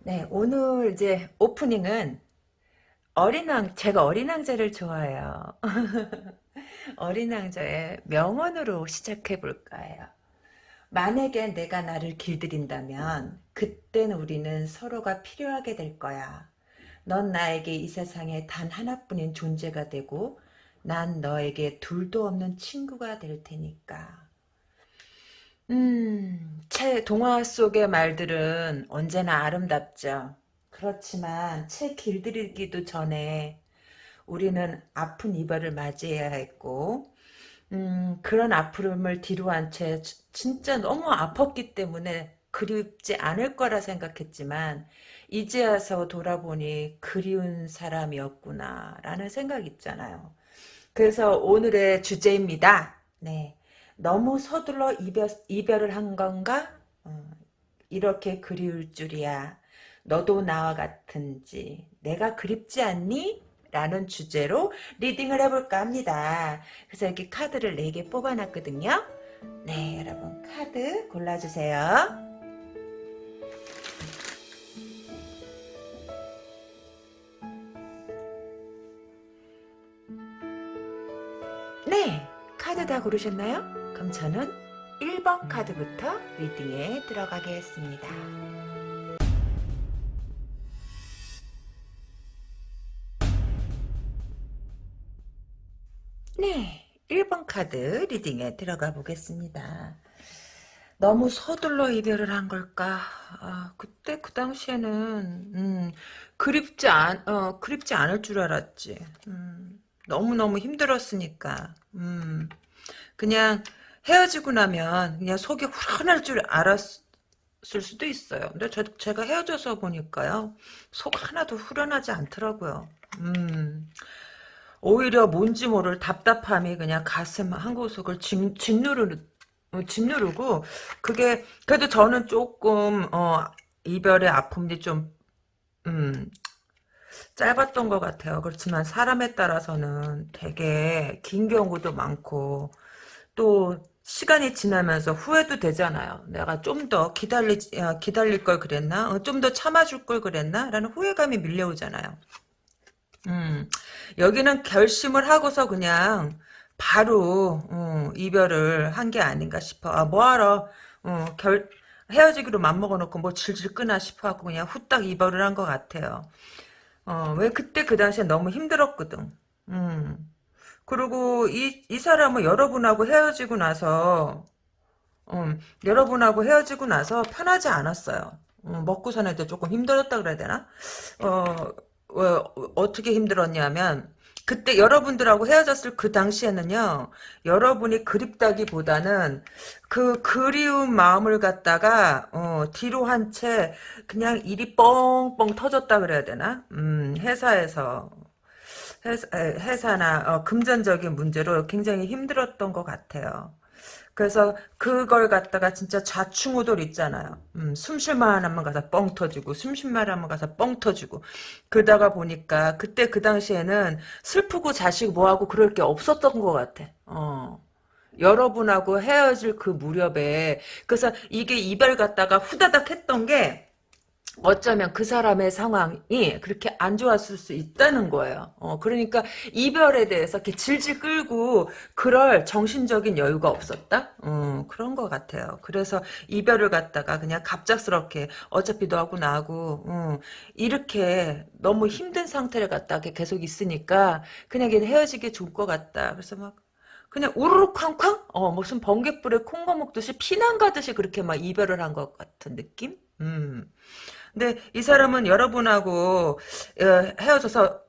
네 오늘 이제 오프닝은 어린 왕 제가 어린 왕자를 좋아해요. 어린 왕자의 명언으로 시작해 볼까요? 만약에 내가 나를 길들인다면 그땐 우리는 서로가 필요하게 될 거야. 넌 나에게 이 세상에 단 하나뿐인 존재가 되고 난 너에게 둘도 없는 친구가 될 테니까. 음, 책 동화 속의 말들은 언제나 아름답죠. 그렇지만 책 길들이기도 전에 우리는 아픈 이별을 맞이해야 했고 음, 그런 아픔을 뒤로 한 채 진짜 너무 아팠기 때문에 그립지 않을 거라 생각했지만 이제 와서 돌아보니 그리운 사람이었구나 라는 생각 있잖아요. 그래서 오늘의 주제입니다. 네. 너무 서둘러 이별, 이별을 한 건가? 어, 이렇게 그리울 줄이야. 너도 나와 같은지 내가 그립지 않니? 라는 주제로 리딩을 해볼까 합니다. 그래서 이렇게 카드를 4개 뽑아놨거든요. 네 여러분 카드 골라주세요. 네 카드 다 고르셨나요? 그럼 저는 1번 카드부터 리딩에 들어가겠습니다. 네, 1번 카드 리딩에 들어가 보겠습니다. 너무 서둘러 이별을 한 걸까? 아, 그때 그 당시에는 음, 그립지 않, 어, 그립지 않을 줄 알았지. 음, 너무 너무 힘들었으니까. 음, 그냥 헤어지고 나면 그냥 속이 후련할 줄 알았을 수도 있어요. 근데 저, 제가 헤어져서 보니까요. 속 하나도 후련하지 않더라고요. 음, 오히려 뭔지 모를 답답함이 그냥 가슴 한 구석을 짓, 짓누르, 짓누르고 그게 그래도 저는 조금 어, 이별의 아픔이 좀 음, 짧았던 것 같아요. 그렇지만 사람에 따라서는 되게 긴 경우도 많고 또 시간이 지나면서 후회도 되잖아요. 내가 좀 더 기다리, 어, 기다릴 걸 그랬나? 어, 좀더 참아줄 걸 그랬나? 라는 후회감이 밀려오잖아요. 음, 여기는 결심을 하고서 그냥 바로 어, 이별을 한 게 아닌가 싶어. 아, 뭐하러 어, 결, 헤어지기로 맘먹어 놓고 뭐 질질 끄나 싶어갖고 그냥 후딱 이별을 한 것 같아요. 어, 왜 그때 그 당시에 너무 힘들었거든. 음. 그리고 이, 이 사람은 여러분하고 헤어지고 나서, 음, 여러분하고 헤어지고 나서 편하지 않았어요. 음, 먹고 사는데 조금 힘들었다 그래야 되나? 어, 어, 어떻게 힘들었냐면, 그때 여러분들하고 헤어졌을 그 당시에는요, 여러분이 그립다기보다는 그 그리운 마음을 갖다가, 어, 뒤로 한 채 그냥 일이 뻥뻥 터졌다 그래야 되나? 음, 회사에서. 회사, 회사 나 어, 금전적인 문제로 굉장히 힘들었던 것 같아요. 그래서 그걸 갖다가 진짜 좌충우돌 있잖아요. 음, 숨쉴만 하면 가서 뻥 터지고 숨쉴만 하면 가서 뻥 터지고 그러다가 보니까 그때 그 당시에는 슬프고 자식 뭐하고 그럴 게 없었던 것 같아. 어. 여러분하고 헤어질 그 무렵에 그래서 이게 이별 갖다가 후다닥 했던 게 어쩌면 그 사람의 상황이 그렇게 안 좋았을 수 있다는 거예요. 어, 그러니까 이별에 대해서 이렇게 질질 끌고 그럴 정신적인 여유가 없었다? 어, 그런 것 같아요. 그래서 이별을 갖다가 그냥 갑작스럽게 어차피 너하고 나하고 어, 이렇게 너무 힘든 상태를 갖다가 계속 있으니까 그냥 헤어지기 좋을 것 같다. 그래서 막 그냥 우르르 쾅쾅? 어, 무슨 번개불에 콩거 먹듯이 피난 가듯이 그렇게 막 이별을 한 것 같은 느낌? 음. 근데 이 사람은 여러분하고 어, 헤어져서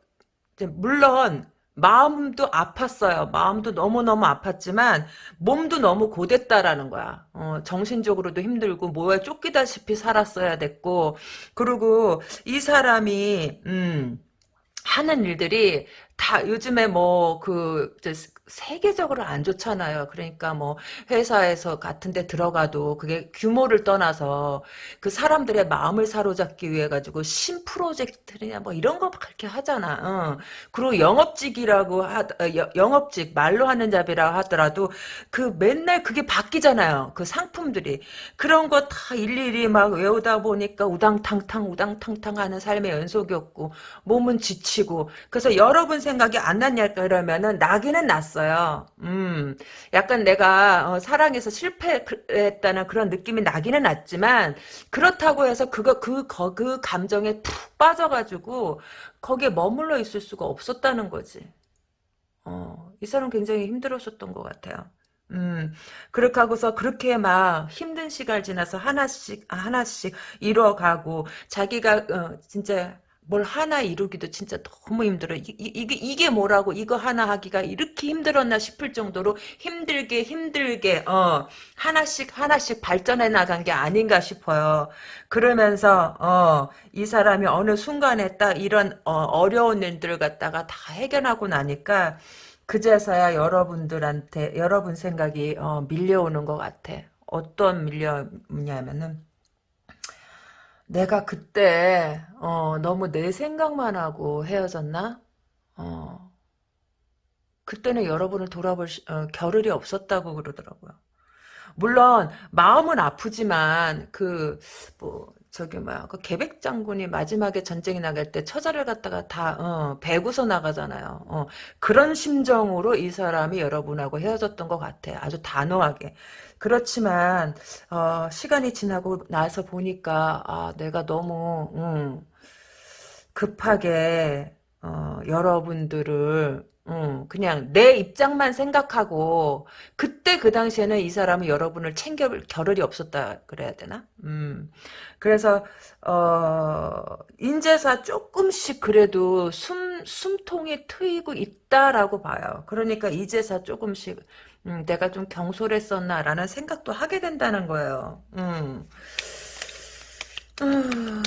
물론 마음도 아팠어요. 마음도 너무너무 아팠지만 몸도 너무 고됐다라는 거야. 어, 정신적으로도 힘들고 뭐에 쫓기다시피 살았어야 됐고 그리고 이 사람이 음 하는 일들이 다 요즘에 뭐 그 세계적으로 안 좋잖아요. 그러니까 뭐 회사에서 같은 데 들어가도 그게 규모를 떠나서 그 사람들의 마음을 사로잡기 위해 가지고 신 프로젝트냐 뭐 이런 거 그렇게 하잖아. 어. 그리고 영업직이라고 하 어, 영업직 말로 하는 잡이라 하더라도 그 맨날 그게 바뀌잖아요. 그 상품들이 그런 거 다 일일이 막 외우다 보니까 우당탕탕 우당탕탕 하는 삶의 연속이었고 몸은 지치고 그래서 여러분 생각이 안 났냐 그러면은 나기는 났어 요. 음, 약간 내가 어, 사랑에서 실패했다는 그런 느낌이 나기는 났지만 그렇다고 해서 그거 그, 그, 그 감정에 푹 빠져가지고 거기에 머물러 있을 수가 없었다는 거지. 어, 이 사람 굉장히 힘들었었던 것 같아요. 음, 그렇게 하고서 그렇게 막 힘든 시간 지나서 하나씩, 하나씩 이뤄가고, 자기가, 어, 진짜, 뭘 하나 이루기도 진짜 너무 힘들어. 이게, 이게 뭐라고 이거 하나 하기가 이렇게 힘들었나 싶을 정도로 힘들게 힘들게, 어, 하나씩 하나씩 발전해 나간 게 아닌가 싶어요. 그러면서, 어, 이 사람이 어느 순간에 딱 이런, 어, 어려운 일들을 갖다가 다 해결하고 나니까, 그제서야 여러분들한테 여러분 생각이 어, 밀려오는 것 같아. 어떤 밀려오냐면은 내가 그때 어, 너무 내 생각만 하고 헤어졌나? 어, 그때는 여러분을 돌아볼 시, 어, 겨를이 없었다고 그러더라고요. 물론 마음은 아프지만 그 뭐 저기 뭐야 그 계백 장군이 마지막에 전쟁이 나갈 때 처자를 갖다가 다 어, 배구서 나가잖아요. 어, 그런 심정으로 이 사람이 여러분하고 헤어졌던 것 같아. 아주 단호하게. 그렇지만 어, 시간이 지나고 나서 보니까 아, 내가 너무 음, 급하게 어, 여러분들을 음, 그냥 내 입장만 생각하고 그때 그 당시에는 이 사람은 여러분을 챙겨 겨를이 없었다 그래야 되나? 음. 그래서 어 인제사 조금씩 그래도 숨 숨통이 트이고 있다라고 봐요. 그러니까 이제사 조금씩 음, 내가 좀 경솔했었나라는 생각도 하게 된다는 거예요. 음. 음.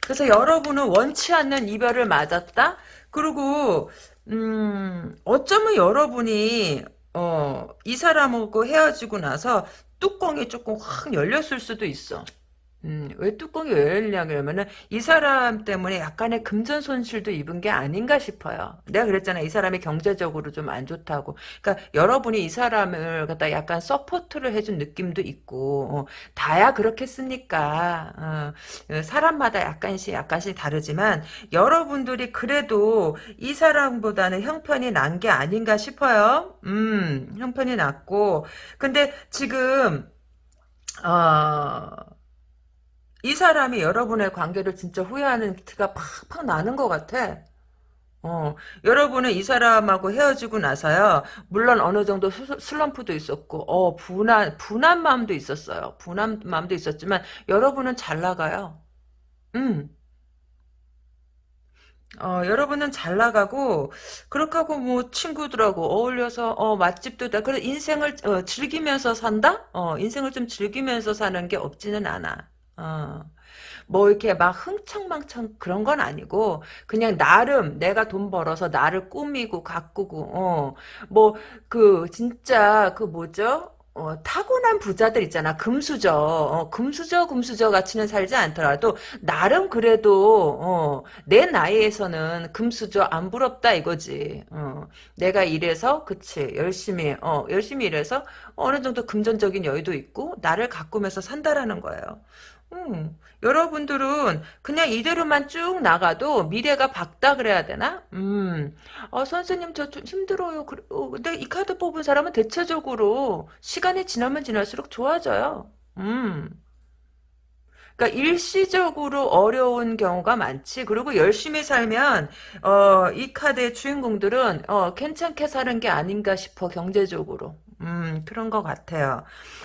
그래서 여러분은 원치 않는 이별을 맞았다? 그리고 음, 어쩌면 여러분이 어, 이 사람하고 헤어지고 나서 뚜껑이 조금 확 열렸을 수도 있어. 음, 왜 뚜껑이 열리냐 그러면은 이 사람 때문에 약간의 금전 손실도 입은 게 아닌가 싶어요. 내가 그랬잖아. 이 사람이 경제적으로 좀 안 좋다고. 그러니까 여러분이 이 사람을 갖다 약간 support를 해준 느낌도 있고 어, 다야 그렇겠습니까. 어, 사람마다 약간씩 약간씩 다르지만 여러분들이 그래도 이 사람보다는 형편이 난 게 아닌가 싶어요. 음, 형편이 났고 근데 지금 어, 이 사람이 여러분의 관계를 진짜 후회하는 티가 팍팍 나는 것 같아. 어, 여러분은 이 사람하고 헤어지고 나서요, 물론 어느 정도 슬럼프도 있었고, 어, 분한, 분한 마음도 있었어요. 분한 마음도 있었지만, 여러분은 잘 나가요. 음. 어, 여러분은 잘 나가고, 그렇게 하고 뭐 친구들하고 어울려서, 어, 맛집도 다, 그래, 인생을 어, 즐기면서 산다? 어, 인생을 좀 즐기면서 사는 게 없지는 않아. 어. 뭐 이렇게 막 흥청망청 그런 건 아니고 그냥 나름 내가 돈 벌어서 나를 꾸미고 가꾸고 어 뭐 그 진짜 그 뭐죠? 어, 타고난 부자들 있잖아. 금수저. 어, 금수저, 금수저 같이는 살지 않더라도, 나름 그래도, 어, 내 나이에서는 금수저 안 부럽다 이거지. 어, 내가 일해서, 그치. 열심히, 어, 열심히 일해서 어느 정도 금전적인 여유도 있고, 나를 가꾸면서 산다라는 거예요. 음, 여러분들은 그냥 이대로만 쭉 나가도 미래가 밝다 그래야 되나? 음, 어, 선생님 저 좀 힘들어요. 그, 어, 근데 이 카드 뽑은 사람은 대체적으로 시간이 지나면 지날수록 좋아져요. 음. 그러니까 일시적으로 어려운 경우가 많지. 그리고 열심히 살면 어, 이 카드의 주인공들은 어, 괜찮게 사는 게 아닌가 싶어 경제적으로. 음, 그런 것 같아요.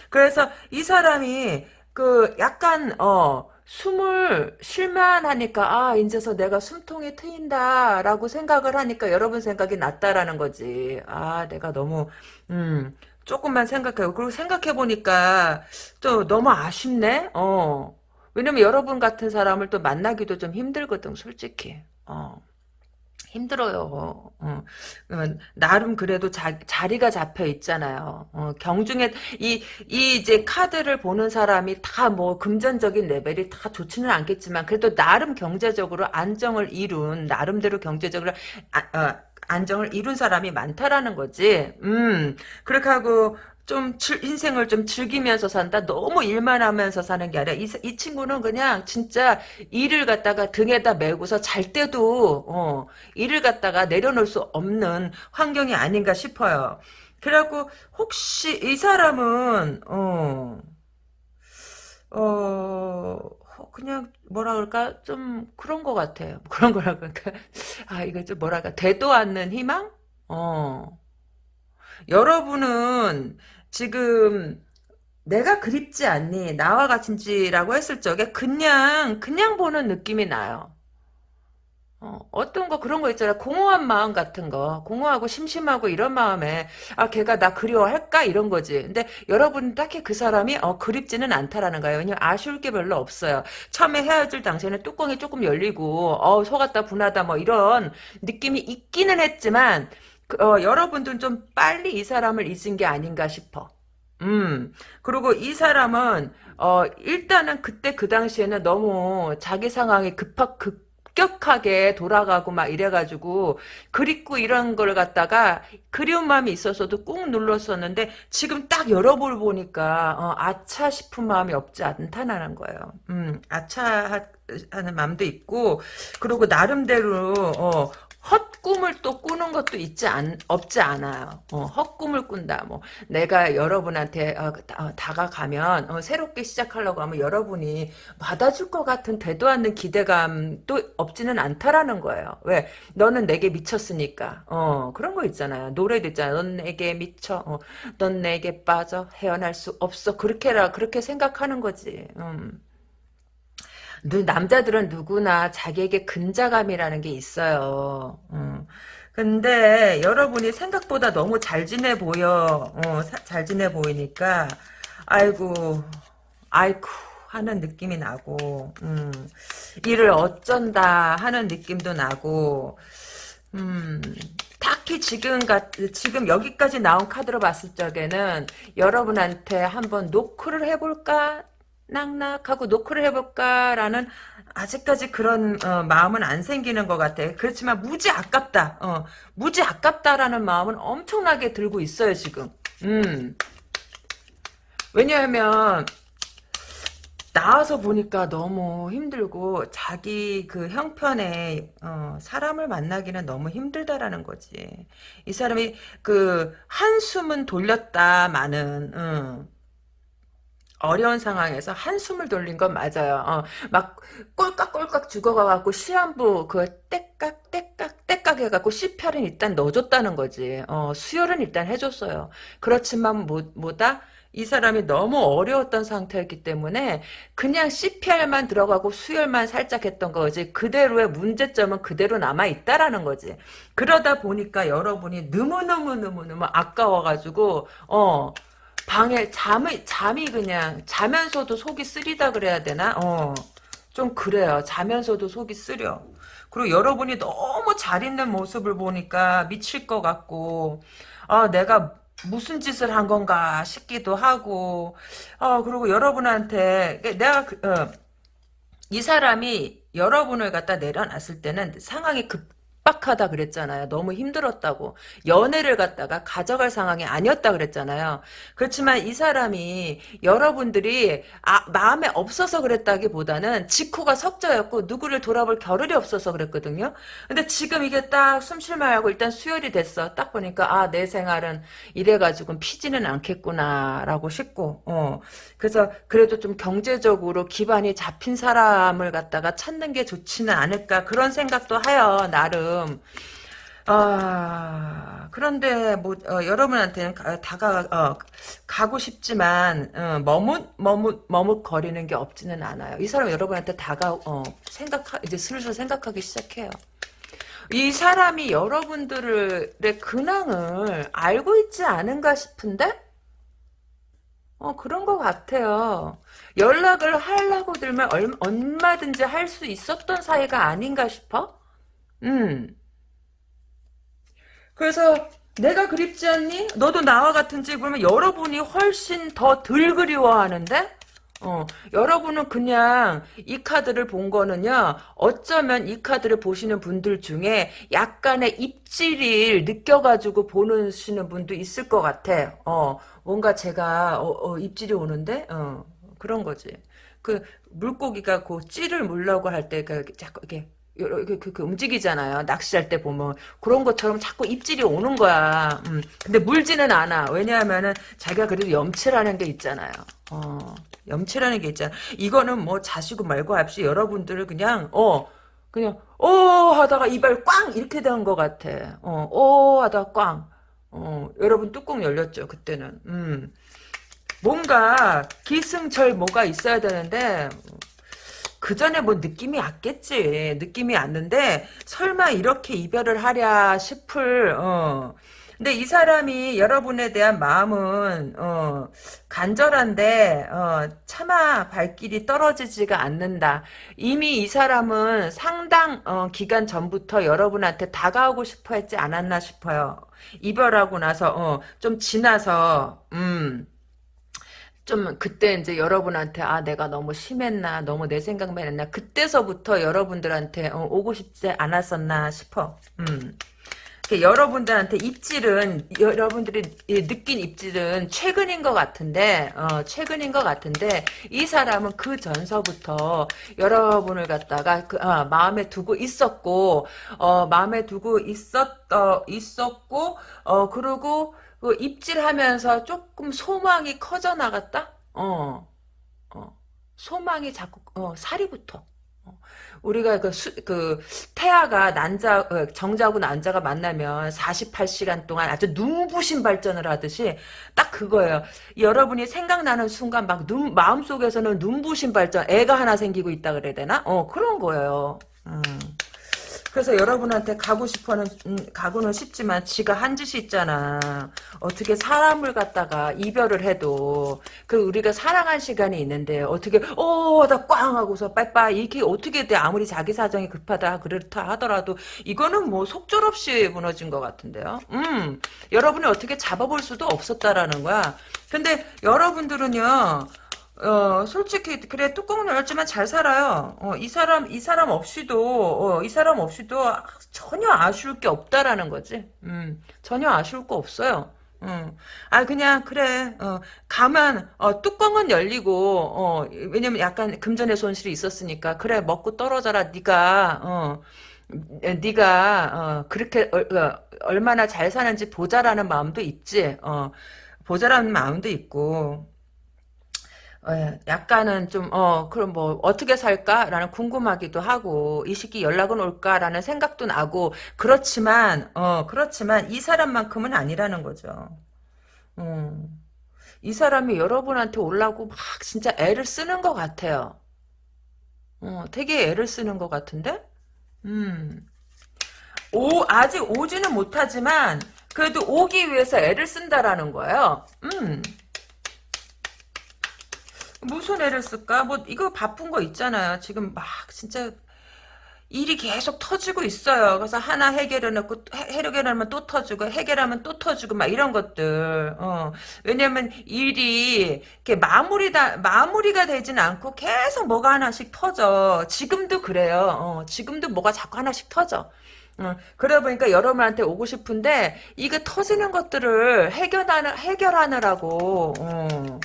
그래서 이 사람이 그 약간 어 숨을 쉴만 하니까 아 이제서 내가 숨통이 트인다라고 생각을 하니까 여러분 생각이 낫다라는 거지. 아 내가 너무 음 조금만 생각해요. 그리고 생각해 보니까 또 너무 아쉽네. 어 왜냐면 여러분 같은 사람을 또 만나기도 좀 힘들거든 솔직히. 어. 힘들어요. 어. 나름 그래도 자, 자리가 잡혀 있잖아요. 어, 경중에 이, 이 이제 카드를 보는 사람이 다 뭐 금전적인 레벨이 다 좋지는 않겠지만 그래도 나름 경제적으로 안정을 이룬 나름대로 경제적으로 아, 어, 안정을 이룬 사람이 많다라는 거지. 음, 그렇게 하고 좀 즐, 인생을 좀 즐기면서 산다. 너무 일만 하면서 사는 게 아니라 이, 이 친구는 그냥 진짜 일을 갖다가 등에다 메고서 잘 때도 어, 일을 갖다가 내려놓을 수 없는 환경이 아닌가 싶어요. 그래갖고 혹시 이 사람은 어, 어 그냥 뭐라 그럴까 좀 그런 것 같아요. 그런 거라 그럴까 아 이거 좀 뭐랄까 되도 않는 희망? 어 여러분은 지금 내가 그립지 않니? 나와 같은지라고 했을 적에 그냥 그냥 보는 느낌이 나요. 어, 떤 거 그런 거 있잖아. 공허한 마음 같은 거. 공허하고 심심하고 이런 마음에 아 걔가 나 그리워할까? 이런 거지. 근데 여러분 딱히 그 사람이 어 그립지는 않다라는 거예요. 왜냐면 아쉬울 게 별로 없어요. 처음에 헤어질 당시에는 뚜껑이 조금 열리고 어 속았다 분하다 뭐 이런 느낌이 있기는 했지만 그, 어, 여러분들은 좀 빨리 이 사람을 잊은 게 아닌가 싶어. 음, 그리고 이 사람은, 어, 일단은 그때 그 당시에는 너무 자기 상황이 급하, 급격하게 돌아가고 막 이래가지고, 그립고 이런 걸 갖다가 그리운 마음이 있었어도 꾹 눌렀었는데, 지금 딱 열어볼 보니까, 어, 아차 싶은 마음이 없지 않다는 거예요. 음, 아차 하는 마음도 있고, 그리고 나름대로, 어, 헛꿈을 또 꾸는 것도 있지 않, 없지 않아요. 어, 헛꿈을 꾼다. 뭐 내가 여러분한테 어, 어, 다 가가면 어, 새롭게 시작하려고 하면 여러분이 받아줄 것 같은 되도 않는 기대감도 없지는 않다라는 거예요. 왜? 너는 내게 미쳤으니까. 어, 그런 거 있잖아요. 노래도 있잖아요. 넌 내게 미쳐. 어, 넌 내게 빠져. 헤어날 수 없어. 그렇게라 그렇게 생각하는 거지. 음. 남자들은 누구나 자기에게 근자감이라는 게 있어요. 음. 근데 여러분이 생각보다 너무 잘 지내 보여. 어, 사, 잘 지내 보이니까 아이고 아이쿠 하는 느낌이 나고 음, 일을 어쩐다 하는 느낌도 나고 음, 딱히 지금 가, 지금 여기까지 나온 카드로 봤을 적에는 여러분한테 한번 노크를 해볼까 낙낙하고 노크를 해볼까라는 아직까지 그런 어, 마음은 안 생기는 것 같아. 그렇지만 무지 아깝다. 어, 무지 아깝다라는 마음은 엄청나게 들고 있어요 지금. 음. 왜냐하면 나와서 보니까 너무 힘들고 자기 그 형편에 어, 사람을 만나기는 너무 힘들다라는 거지. 이 사람이 그 한숨은 돌렸다마는 어, 어려운 상황에서 한숨을 돌린 건 맞아요. 어, 막 꼴깍꼴깍 죽어가갖고 시한부 그 떼깍 떼깍 떼깍 해갖고 CPR은 일단 넣어줬다는 거지. 어, 수혈은 일단 해줬어요. 그렇지만 뭐, 뭐다? 이 사람이 너무 어려웠던 상태였기 때문에 그냥 CPR만 들어가고 수혈만 살짝 했던 거지 그대로의 문제점은 그대로 남아있다라는 거지 그러다 보니까 여러분이 너무너무너무너무 아까워가지고 어 방에 잠이 잠이 그냥 자면서도 속이 쓰리다 그래야 되나? 어. 좀 그래요. 자면서도 속이 쓰려. 그리고 여러분이 너무 잘 있는 모습을 보니까 미칠 것 같고 아 내가 무슨 짓을 한 건가 싶기도 하고 아 그리고 여러분한테 내가 그, 어, 이 사람이 여러분을 갖다 내려놨을 때는 상황이 급 빡하다 그랬잖아요. 너무 힘들었다고. 연애를 갖다가 가져갈 상황이 아니었다 그랬잖아요. 그렇지만 이 사람이 여러분들이 아, 마음에 없어서 그랬다기보다는 직후가 석자였고 누구를 돌아볼 겨를이 없어서 그랬거든요. 근데 지금 이게 딱 숨 쉴 만하고 일단 수혈이 됐어. 딱 보니까 아 내 생활은 이래가지고 피지는 않겠구나라고 싶고 어. 그래서 그래도 좀 경제적으로 기반이 잡힌 사람을 갖다가 찾는 게 좋지는 않을까 그런 생각도 하여 나름 지금 아 그런데 뭐 어, 여러분한테는 가, 다가 어, 가고 싶지만 어, 머뭇 머뭇 머뭇 거리는 게 없지는 않아요. 이 사람 여러분한테 다가 어, 생각 이제 슬슬 생각하기 시작해요. 이 사람이 여러분들의 근황을 알고 있지 않은가 싶은데 어 그런 것 같아요. 연락을 하려고 들면 얼마든지 할 수 있었던 사이가 아닌가 싶어. 음. 그래서 내가 그립지 않니? 너도 나와 같은지 그러면 여러분이 훨씬 더 덜 그리워하는데? 어, 여러분은 그냥 이 카드를 본 거는요, 어쩌면 이 카드를 보시는 분들 중에 약간의 입질을 느껴가지고 보시는 분도 있을 것 같아. 어, 뭔가 제가, 어, 어, 입질이 오는데? 어, 그런 거지. 그, 물고기가 그 찌를 물려고 할 때, 그, 자꾸 이렇게, 이렇게 그, 그 움직이잖아요. 낚시할 때 보면 그런 것처럼 자꾸 입질이 오는 거야. 음. 근데 물지는 않아. 왜냐하면은 자기가 그래도 염치라는 게 있잖아요. 어. 염치라는 게 있잖아. 이거는 뭐 자시고 말고 합시 여러분들을 그냥 어 그냥 어 하다가 이발 꽝 이렇게 된 것 같아. 어어 하다가 꽝. 어 여러분 뚜껑 열렸죠 그때는. 음 뭔가 기승절 뭐가 있어야 되는데 그 전에 뭐 느낌이 왔겠지. 느낌이 왔는데 설마 이렇게 이별을 하랴 싶을 어. 근데 이 사람이 여러분에 대한 마음은 어, 간절한데 어, 차마 발길이 떨어지지가 않는다. 이미 이 사람은 상당 어, 기간 전부터 여러분한테 다가오고 싶어 했지 않았나 싶어요. 이별하고 나서 어, 좀 지나서 음. 좀 그때 이제 여러분한테 아 내가 너무 심했나 너무 내 생각만 했나 그때서부터 여러분들한테 어, 오고 싶지 않았었나 싶어. 음. 여러분들한테 입질은 여러분들이 느낀 입질은 최근인 것 같은데 어, 최근인 것 같은데 이 사람은 그 전서부터 여러분을 갖다가 그, 아, 마음에 두고 있었고 어, 마음에 두고 있었 어, 있었고 어, 그리고 그 입질하면서 조금 소망이 커져 나갔다. 어, 어, 소망이 자꾸 어, 살이 붙어. 우리가 그, 수, 그 태아가 난자 어, 정자하고 난자가 만나면 48시간 동안 아주 눈부신 발전을 하듯이 딱 그거예요. 여러분이 생각나는 순간 막 눈, 마음속에서는 눈부신 발전 애가 하나 생기고 있다 그래야 되나? 어 그런 거예요. 음. 그래서 여러분한테 가고 싶어는 음, 가고는 싶지만 지가 한 짓이 있잖아. 어떻게 사람을 갖다가 이별을 해도 그 우리가 사랑한 시간이 있는데 어떻게 어나 꽝 하고서 빠이빠이 이게 어떻게 돼 아무리 자기 사정이 급하다 그렇다 하더라도 이거는 뭐 속절없이 무너진 것 같은데요. 음 여러분이 어떻게 잡아볼 수도 없었다라는 거야. 근데 여러분들은요. 어, 솔직히, 그래, 뚜껑은 열었지만 잘 살아요. 어, 이 사람, 이 사람 없이도, 어, 이 사람 없이도 전혀 아쉬울 게 없다라는 거지. 음, 전혀 아쉬울 거 없어요. 음. 아, 그냥, 그래, 어, 가만, 어, 뚜껑은 열리고, 어, 왜냐면 약간 금전의 손실이 있었으니까, 그래, 먹고 떨어져라, 니가, 어, 네가 어, 그렇게 얼, 어, 얼마나 잘 사는지 보자라는 마음도 있지. 어, 보자라는 마음도 있고. 예, 약간은 좀, 어, 그럼 뭐, 어떻게 살까라는 궁금하기도 하고, 이 시기 연락은 올까라는 생각도 나고, 그렇지만, 어, 그렇지만, 이 사람만큼은 아니라는 거죠. 음, 이 사람이 여러분한테 올라고 막 진짜 애를 쓰는 것 같아요. 어, 되게 애를 쓰는 것 같은데? 음, 오, 아직 오지는 못하지만, 그래도 오기 위해서 애를 쓴다라는 거예요. 음. 무슨 애를 쓸까? 뭐 이거 바쁜 거 있잖아요. 지금 막 진짜 일이 계속 터지고 있어요. 그래서 하나 해결해놓고 해결하면 또 터지고 해결하면 또 터지고 막 이런 것들. 어. 왜냐면 일이 이렇게 마무리다 마무리가 되진 않고 계속 뭐가 하나씩 터져. 지금도 그래요. 어. 지금도 뭐가 자꾸 하나씩 터져. 어, 그러다 보니까 여러분한테 오고 싶은데 이게 터지는 것들을 해결하느, 해결하느라고 어.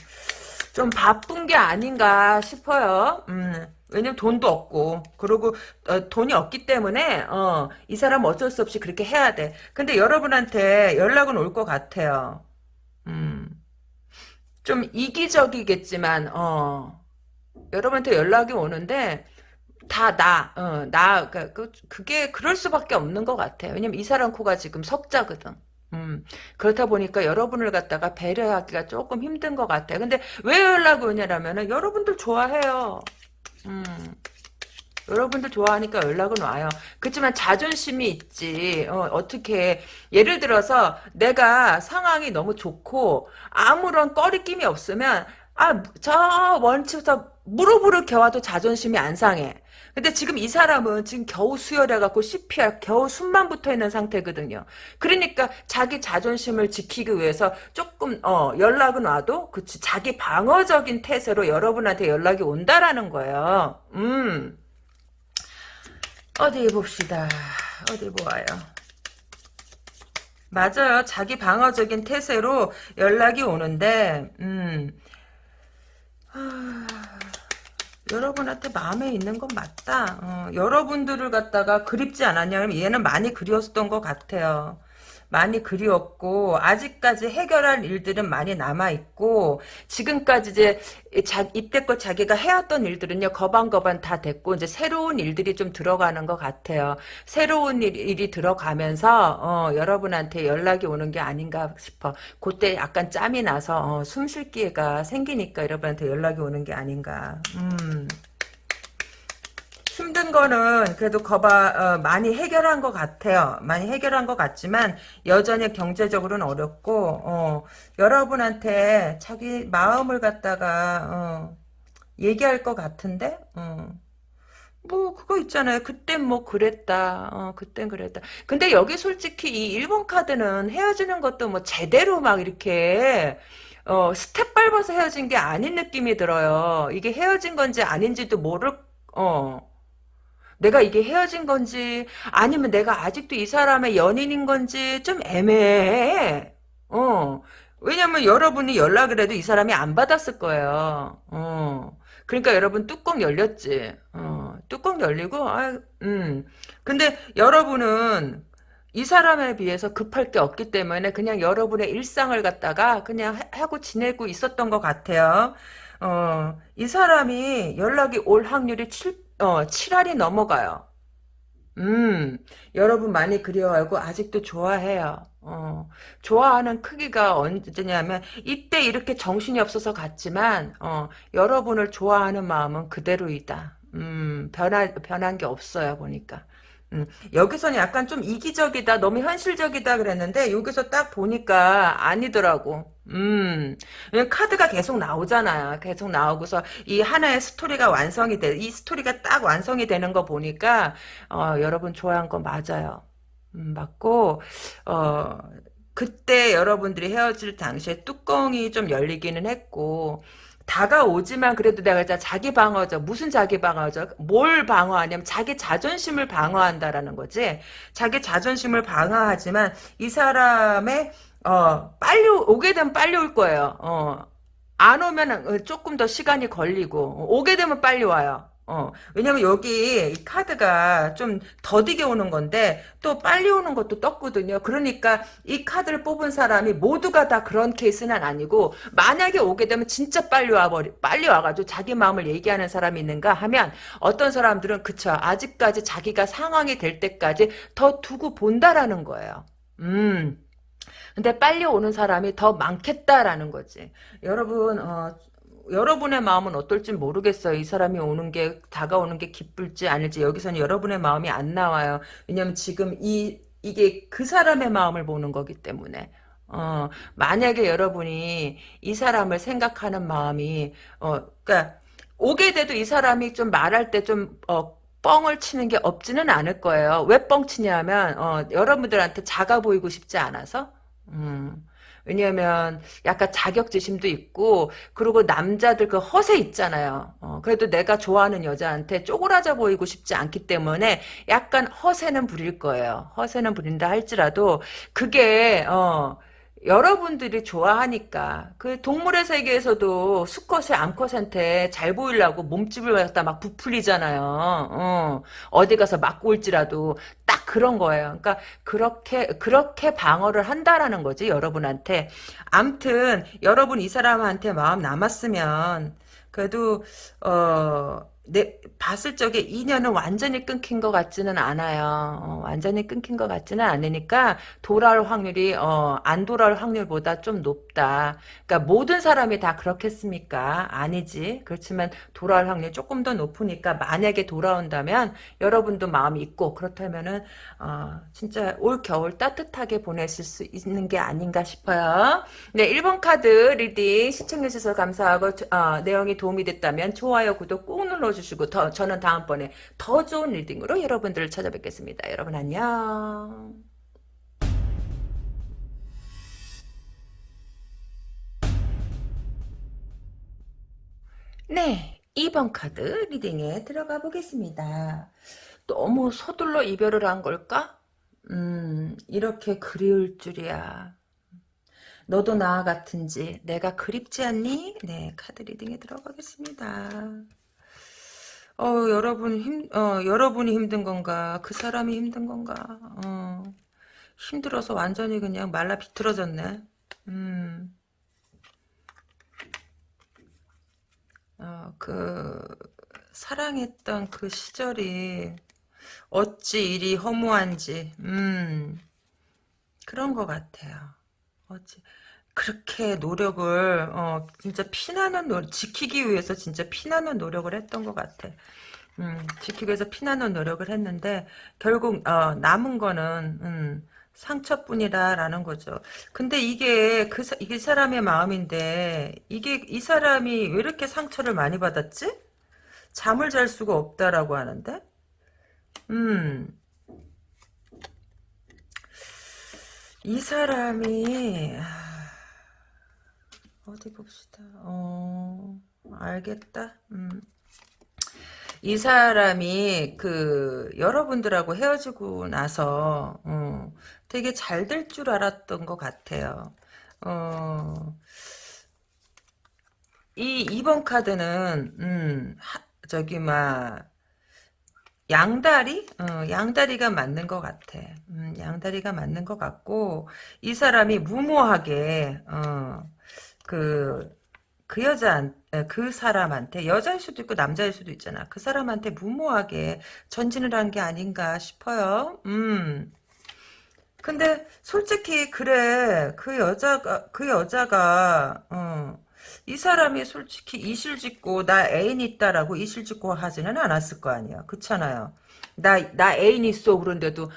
좀 바쁜 게 아닌가 싶어요. 음, 왜냐면 돈도 없고 그리고 어, 돈이 없기 때문에 어, 이 사람 어쩔 수 없이 그렇게 해야 돼. 근데 여러분한테 연락은 올 것 같아요. 음, 좀 이기적이겠지만 어, 여러분한테 연락이 오는데 다 나, 어, 나, 그, 그, 그게 그럴 수밖에 없는 것 같아요. 왜냐면 이 사람 코가 지금 석자거든. 음, 그렇다 보니까 여러분을 갖다가 배려하기가 조금 힘든 것 같아요. 근데 왜 연락이 오냐라면은 여러분들 좋아해요. 음, 여러분들 좋아하니까 연락은 와요. 그렇지만 자존심이 있지. 어, 떻게 예를 들어서 내가 상황이 너무 좋고 아무런 꺼리낌이 없으면 아, 저 원치부터 무릎으로 겨와도 자존심이 안 상해. 근데 지금 이 사람은 지금 겨우 수혈해갖고 CPR 겨우 숨만 붙어 있는 상태거든요. 그러니까 자기 자존심을 지키기 위해서 조금 어 연락은 와도 그치 자기 방어적인 태세로 여러분한테 연락이 온다라는 거예요. 음 어디 봅시다. 어디 보아요. 맞아요. 자기 방어적인 태세로 연락이 오는데 음 하... 여러분한테 마음에 있는 건 맞다. 어, 여러분들을 갖다가 그립지 않았냐면 얘는 많이 그리웠던 것 같아요. 많이 그리웠고 아직까지 해결할 일들은 많이 남아 있고 지금까지 이제 자, 이때껏 자기가 해왔던 일들은요 거반거반 다 됐고 이제 새로운 일들이 좀 들어가는 것 같아요. 새로운 일, 이 들어가면서 어, 여러분한테 연락이 오는 게 아닌가 싶어. 그때 약간 짬이 나서 어, 숨쉴 기회가 생기니까 여러분한테 연락이 오는 게 아닌가. 음. 힘든 거는 그래도 거봐 어, 많이 해결한 것 같아요. 많이 해결한 것 같지만 여전히 경제적으로는 어렵고 어, 여러분한테 자기 마음을 갖다가 어, 얘기할 것 같은데 어. 뭐 그거 있잖아요. 그땐 뭐 그랬다. 어, 그땐 그랬다. 근데 여기 솔직히 이 1번 카드는 헤어지는 것도 뭐 제대로 막 이렇게 어, 스텝 밟아서 헤어진 게 아닌 느낌이 들어요. 이게 헤어진 건지 아닌지도 모를 어. 내가 이게 헤어진 건지 아니면 내가 아직도 이 사람의 연인인 건지 좀 애매해. 어. 왜냐면 여러분이 연락을 해도 이 사람이 안 받았을 거예요. 어. 그러니까 여러분 뚜껑 열렸지. 어. 뚜껑 열리고 아, 음. 근데 여러분은 이 사람에 비해서 급할 게 없기 때문에 그냥 여러분의 일상을 갖다가 그냥 하고 지내고 있었던 것 같아요. 어, 이 사람이 연락이 올 확률이 7, 어, 7알이 넘어가요. 음, 여러분 많이 그리워하고 아직도 좋아해요. 어, 좋아하는 크기가 언제냐면 이때 이렇게 정신이 없어서 갔지만 어, 여러분을 좋아하는 마음은 그대로이다. 음, 변한 변한 게 없어요 보니까. 음, 여기서는 약간 좀 이기적이다, 너무 현실적이다 그랬는데 여기서 딱 보니까 아니더라고. 음, 카드가 계속 나오잖아요. 계속 나오고서 이 하나의 스토리가 완성이 돼, 이 스토리가 딱 완성이 되는 거 보니까 어, 여러분 좋아한 거 맞아요. 음, 맞고 어, 그때 여러분들이 헤어질 당시에 뚜껑이 좀 열리기는 했고 다가오지만 그래도 내가 자기 방어죠. 무슨 자기 방어죠? 뭘 방어하냐면 자기 자존심을 방어한다라는 거지. 자기 자존심을 방어하지만 이 사람의 어 빨리 오게 되면 빨리 올 거예요. 어 안 오면 조금 더 시간이 걸리고 오게 되면 빨리 와요. 어, 왜냐면 여기 이 카드가 좀 더디게 오는 건데 또 빨리 오는 것도 떴거든요. 그러니까 이 카드를 뽑은 사람이 모두가 다 그런 케이스는 아니고 만약에 오게 되면 진짜 빨리 와버리 빨리 와가지고 자기 마음을 얘기하는 사람이 있는가 하면 어떤 사람들은 그쵸 아직까지 자기가 상황이 될 때까지 더 두고 본다라는 거예요. 음. 근데 빨리 오는 사람이 더 많겠다라는 거지. 여러분 어, 여러분의 마음은 어떨지 모르겠어요. 이 사람이 오는 게 다가오는 게 기쁠지 아닐지 여기서는 여러분의 마음이 안 나와요. 왜냐면 지금 이 이게 그 사람의 마음을 보는 거기 때문에 어 만약에 여러분이 이 사람을 생각하는 마음이 어 그러니까 오게 돼도 이 사람이 좀 말할 때좀 어 뻥을 치는 게 없지는 않을 거예요. 왜 뻥 치냐면 어 여러분들한테 작아 보이고 싶지 않아서 음. 왜냐하면 약간 자격지심도 있고 그리고 남자들 그 허세 있잖아요. 어, 그래도 내가 좋아하는 여자한테 쪼그라져 보이고 싶지 않기 때문에 약간 허세는 부릴 거예요. 허세는 부린다 할지라도 그게 어 여러분들이 좋아하니까 그 동물의 세계에서도 수컷이 암컷한테 잘 보이려고 몸집을 갖다 막 부풀리잖아요. 어, 어디 가서 맞고 올지라도 딱 그런 거예요. 그러니까 그렇게 그렇게 방어를 한다라는 거지 여러분한테. 암튼 여러분 이 사람한테 마음 남았으면 그래도 어 내 봤을 적에 인연은 완전히 끊긴 것 같지는 않아요. 어, 완전히 끊긴 것 같지는 않으니까 돌아올 확률이 어, 안 돌아올 확률보다 좀 높다. 그러니까 모든 사람이 다 그렇겠습니까? 아니지. 그렇지만 돌아올 확률이 조금 더 높으니까 만약에 돌아온다면 여러분도 마음이 있고 그렇다면은 어, 진짜 올 겨울 따뜻하게 보내실 수 있는 게 아닌가 싶어요. 네, 1번 카드 reading 시청해주셔서 감사하고 어, 내용이 도움이 됐다면 좋아요, 구독 꾹 눌러 주시고 더, 저는 다음번에 더 좋은 reading으로 여러분들을 찾아뵙겠습니다. 여러분 안녕. 네, 2번 카드 리딩에 들어가 보겠습니다. 너무 서둘러 이별을 한 걸까? 음, 이렇게 그리울 줄이야. 너도 나와 같은지 내가 그립지 않니? 네, 카드 리딩에 들어가겠습니다. 어, 여러분 힘, 어, 여러분이 힘든 건가? 그 사람이 힘든 건가? 어, 힘들어서 완전히 그냥 말라 비틀어졌네. 음, 어, 그, 사랑했던 그 시절이 어찌 이리 허무한지, 음, 그런 것 같아요. 어찌, 그렇게 노력을, 어, 진짜 피나는 노 지키기 위해서 진짜 피나는 노력을 했던 것 같아. 음, 지키기 위해서 피나는 노력을 했는데, 결국, 어, 남은 거는, 음, 상처뿐이다라는 거죠. 근데 이게 그 사- 이게 사람의 마음인데 이게 이 사람이 왜 이렇게 상처를 많이 받았지? 잠을 잘 수가 없다라고 하는데, 음, 이 사람이 아, 어디 봅시다. 어, 알겠다. 음. 이 사람이 그 여러분들하고 헤어지고 나서 어, 되게 잘 될 줄 알았던 것 같아요. 어, 이 2번 카드는 음, 하- 저기 막 양다리? 어, 양다리가 맞는 것 같아. 음, 양다리가 맞는 것 같고 이 사람이 무모하게 어, 그, 그 여자, 그 사람한테 여자일 수도 있고 남자일 수도 있잖아. 그 사람한테 무모하게 전진을 한 게 아닌가 싶어요. 음. 근데 솔직히 그래 그 여자가 그 여자가 어, 이 사람이 솔직히 이실직고 나 애인 있다라고 이실직고 하지는 않았을 거 아니야 그렇잖아요 나 나 애인 있어 그런데도 그-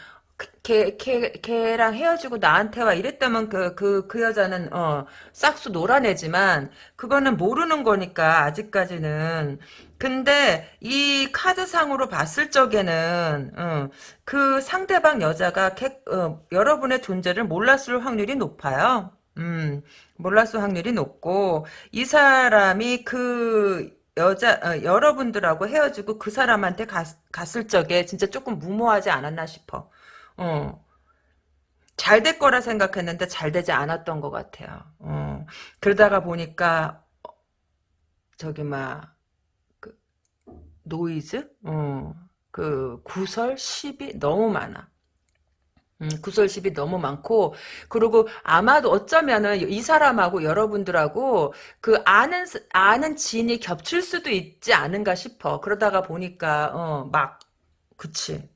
걔, 걔, 걔랑 헤어지고 나한테 와 이랬다면 그, 그, 그 여자는, 어, 싹수 놀아내지만, 그거는 모르는 거니까, 아직까지는. 근데, 이 카드상으로 봤을 적에는, 어, 그 상대방 여자가 걔, 어, 여러분의 존재를 몰랐을 확률이 높아요. 음, 몰랐을 확률이 높고, 이 사람이 그, 여자, 어, 여러분들하고 헤어지고 그 사람한테 갔, 갔을 적에 진짜 조금 무모하지 않았나 싶어. 어, 잘 될 거라 생각했는데 잘 되지 않았던 것 같아요. 어, 그러다가 보니까, 저기, 막, 그, 노이즈? 어, 그, 구설, 시비 너무 많아. 음, 구설 시비 너무 많고, 그리고 아마도 어쩌면은 이 사람하고 여러분들하고 그 아는, 아는 지인이 겹칠 수도 있지 않은가 싶어. 그러다가 보니까, 어, 막, 그치.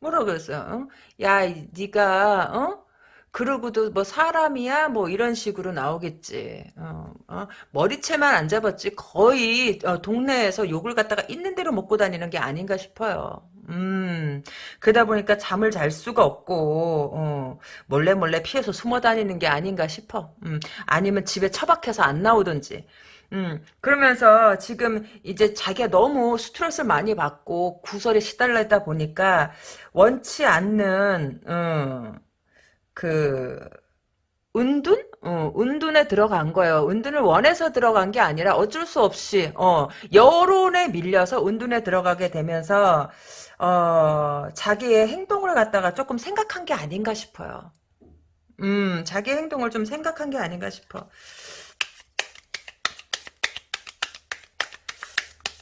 뭐라 그랬어요? 어? 야, 이- 네가 어? 그러고도 뭐 사람이야? 뭐 이런 식으로 나오겠지. 어, 어? 머리채만 안 잡았지 거의 어, 동네에서 욕을 갖다가 있는 대로 먹고 다니는 게 아닌가 싶어요. 음, 그러다 보니까 잠을 잘 수가 없고 어, 몰래 몰래 피해서 숨어 다니는 게 아닌가 싶어. 음, 아니면 집에 처박혀서 안 나오든지. 음, 그러면서 지금 이제 자기가 너무 스트레스를 많이 받고 구설에 시달리다 보니까 원치 않는 어, 그 은둔? 어, 은둔에 들어간 거예요. 은둔을 원해서 들어간 게 아니라 어쩔 수 없이 어, 여론에 밀려서 은둔에 들어가게 되면서 어, 자기의 행동을 갖다가 조금 생각한 게 아닌가 싶어요. 음, 자기 행동을 좀 생각한 게 아닌가 싶어.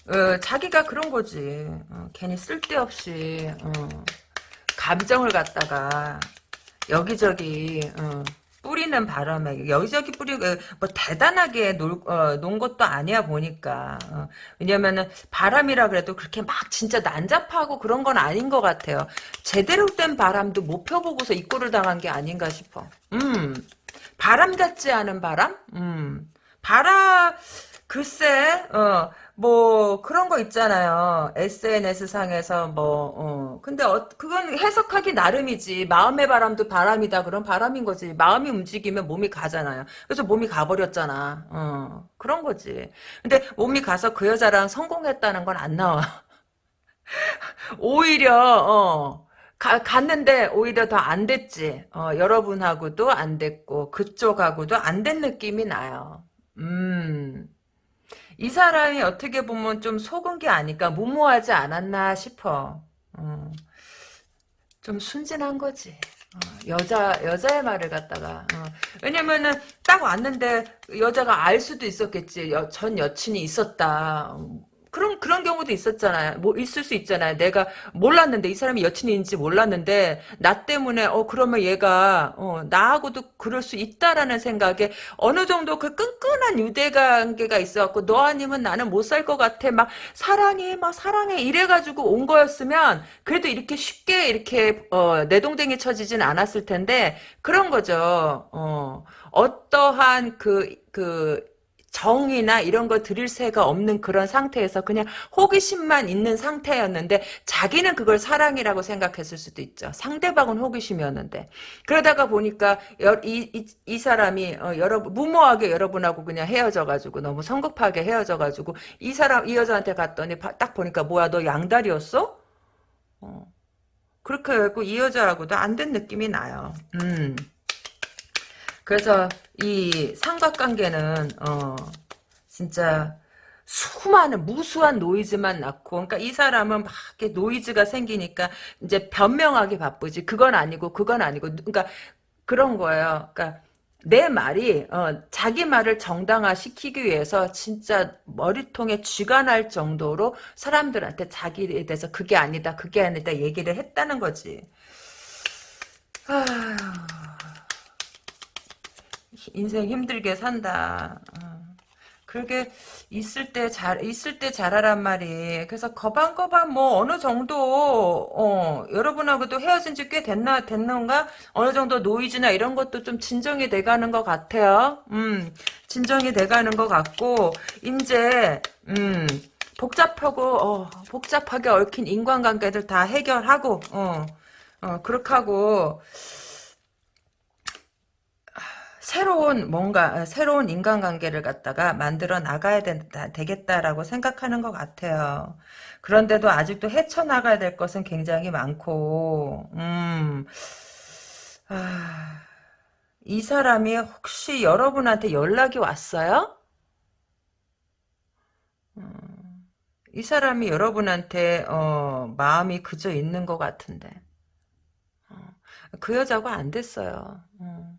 어, 자기가 그런 거지. 어, 괜히 쓸데없이 어, 감정을 갖다가 여기저기 어, 뿌리는 바람에 여기저기 뿌리고 뭐 대단하게 놀, 어, 논 것도 아니야 보니까 어, 왜냐면은 바람이라 그래도 그렇게 막 진짜 난잡하고 그런 건 아닌 것 같아요. 제대로 된 바람도 못 펴보고서 입고를 당한 게 아닌가 싶어. 음 바람 같지 않은 바람? 음 바람 글쎄 어. 뭐 그런 거 있잖아요. SNS 상에서 뭐 어. 근데 어, 그건 해석하기 나름이지. 마음의 바람도 바람이다. 그런 바람인 거지. 마음이 움직이면 몸이 가잖아요. 그래서 몸이 가버렸잖아. 어. 그런 거지. 근데 몸이 가서 그 여자랑 성공했다는 건 안 나와. 오히려 어. 가, 갔는데 오히려 더 안 됐지. 어, 여러분하고도 안 됐고 그쪽하고도 안 된 느낌이 나요. 음. 이 사람이 어떻게 보면 좀 속은 게 아닐까 무모하지 않았나 싶어. 어. 좀 순진한 거지. 어. 여자 여자의 말을 갖다가 어. 왜냐면은 딱 왔는데 여자가 알 수도 있었겠지. 여, 전 여친이 있었다. 그런 그런 경우도 있었잖아요. 뭐 있을 수 있잖아요. 내가 몰랐는데 이 사람이 여친인지 몰랐는데 나 때문에 어 그러면 얘가 어 나하고도 그럴 수 있다라는 생각에 어느 정도 그 끈끈한 유대 관계가 있어 갖고 너 아니면 나는 못 살 것 같아. 막 사랑해, 막 사랑해 이래 가지고 온 거였으면 그래도 이렇게 쉽게 이렇게 어 내동댕이 쳐지진 않았을 텐데 그런 거죠. 어 어떠한 그그 그 정이나 이런 거 드릴 새가 없는 그런 상태에서 그냥 호기심만 있는 상태였는데 자기는 그걸 사랑이라고 생각했을 수도 있죠. 상대방은 호기심이었는데 그러다가 보니까 여, 이, 이, 이, 사람이 어, 여러분 무모하게 여러분하고 그냥 헤어져가지고 너무 성급하게 헤어져가지고 이 사람 이 여자한테 갔더니 바, 딱 보니까 뭐야 너 양다리였어? 어. 그렇게 해갖고 이 여자하고도 안 된 느낌이 나요. 음. 그래서 이 삼각관계는 어 진짜 수많은 무수한 노이즈만 낳고 그러니까 이 사람은 막 이렇게 노이즈가 생기니까 이제 변명하기 바쁘지 그건 아니고 그건 아니고 그러니까 그런 거예요. 그러니까 내 말이 어, 자기 말을 정당화시키기 위해서 진짜 머리통에 쥐가 날 정도로 사람들한테 자기에 대해서 그게 아니다 그게 아니다 얘기를 했다는 거지. 아휴. 인생 힘들게 산다. 어. 그게 있을 때 잘 있을 때 잘하란 말이. 그래서 거반거반 뭐 어느 정도 어 여러분하고도 헤어진 지 꽤 됐나 됐는가 어느 정도 노이즈나 이런 것도 좀 진정이 돼가는 것 같아요. 음 진정이 돼가는 것 같고 이제 음 복잡하고 어 복잡하게 얽힌 인간관계들 다 해결하고 어 어, 그렇게 하고 새로운 뭔가 새로운 인간관계를 갖다가 만들어 나가야 된다, 되겠다라고 생각하는 것 같아요. 그런데도 아직도 헤쳐나가야 될 것은 굉장히 많고 음, 아, 이 사람이 혹시 여러분한테 연락이 왔어요? 음, 이 사람이 여러분한테 어, 마음이 그저 있는 것 같은데 어, 그 여자가 안 됐어요. 어.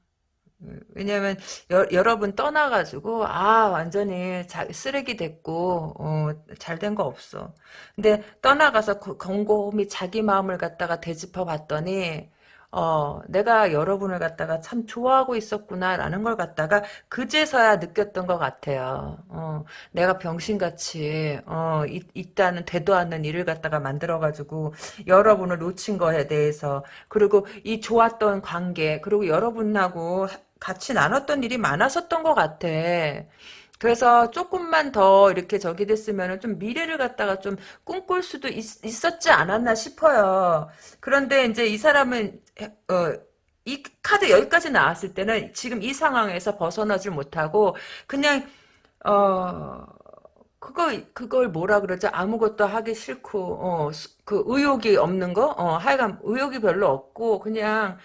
왜냐면 여, 여러 분 떠나가지고 아 완전히 자, 쓰레기 됐고 어, 잘된 거 없어. 근데 떠나가서 곰곰이 자기 마음을 갖다가 되짚어 봤더니 어, 내가 여러분을 갖다가 참 좋아하고 있었구나라는 걸 갖다가 그제서야 느꼈던 것 같아요. 어, 내가 병신같이 어, 있, 있다는 되도 않는 일을 갖다가 만들어가지고 여러분을 놓친 거에 대해서 그리고 이 좋았던 관계 그리고 여러분하고 같이 나눴던 일이 많았었던 것 같아. 그래서 조금만 더 이렇게 저기 됐으면 좀 미래를 갖다가 좀 꿈꿀 수도 있, 었지 않았나 싶어요. 그런데 이제 이 사람은 어, 이 카드 여기까지 나왔을 때는 지금 이 상황에서 벗어나질 못하고 그냥 어 그거 그걸 뭐라 그러죠? 아무것도 하기 싫고 어 그 의욕이 없는 거? 어 하여간 의욕이 별로 없고 그냥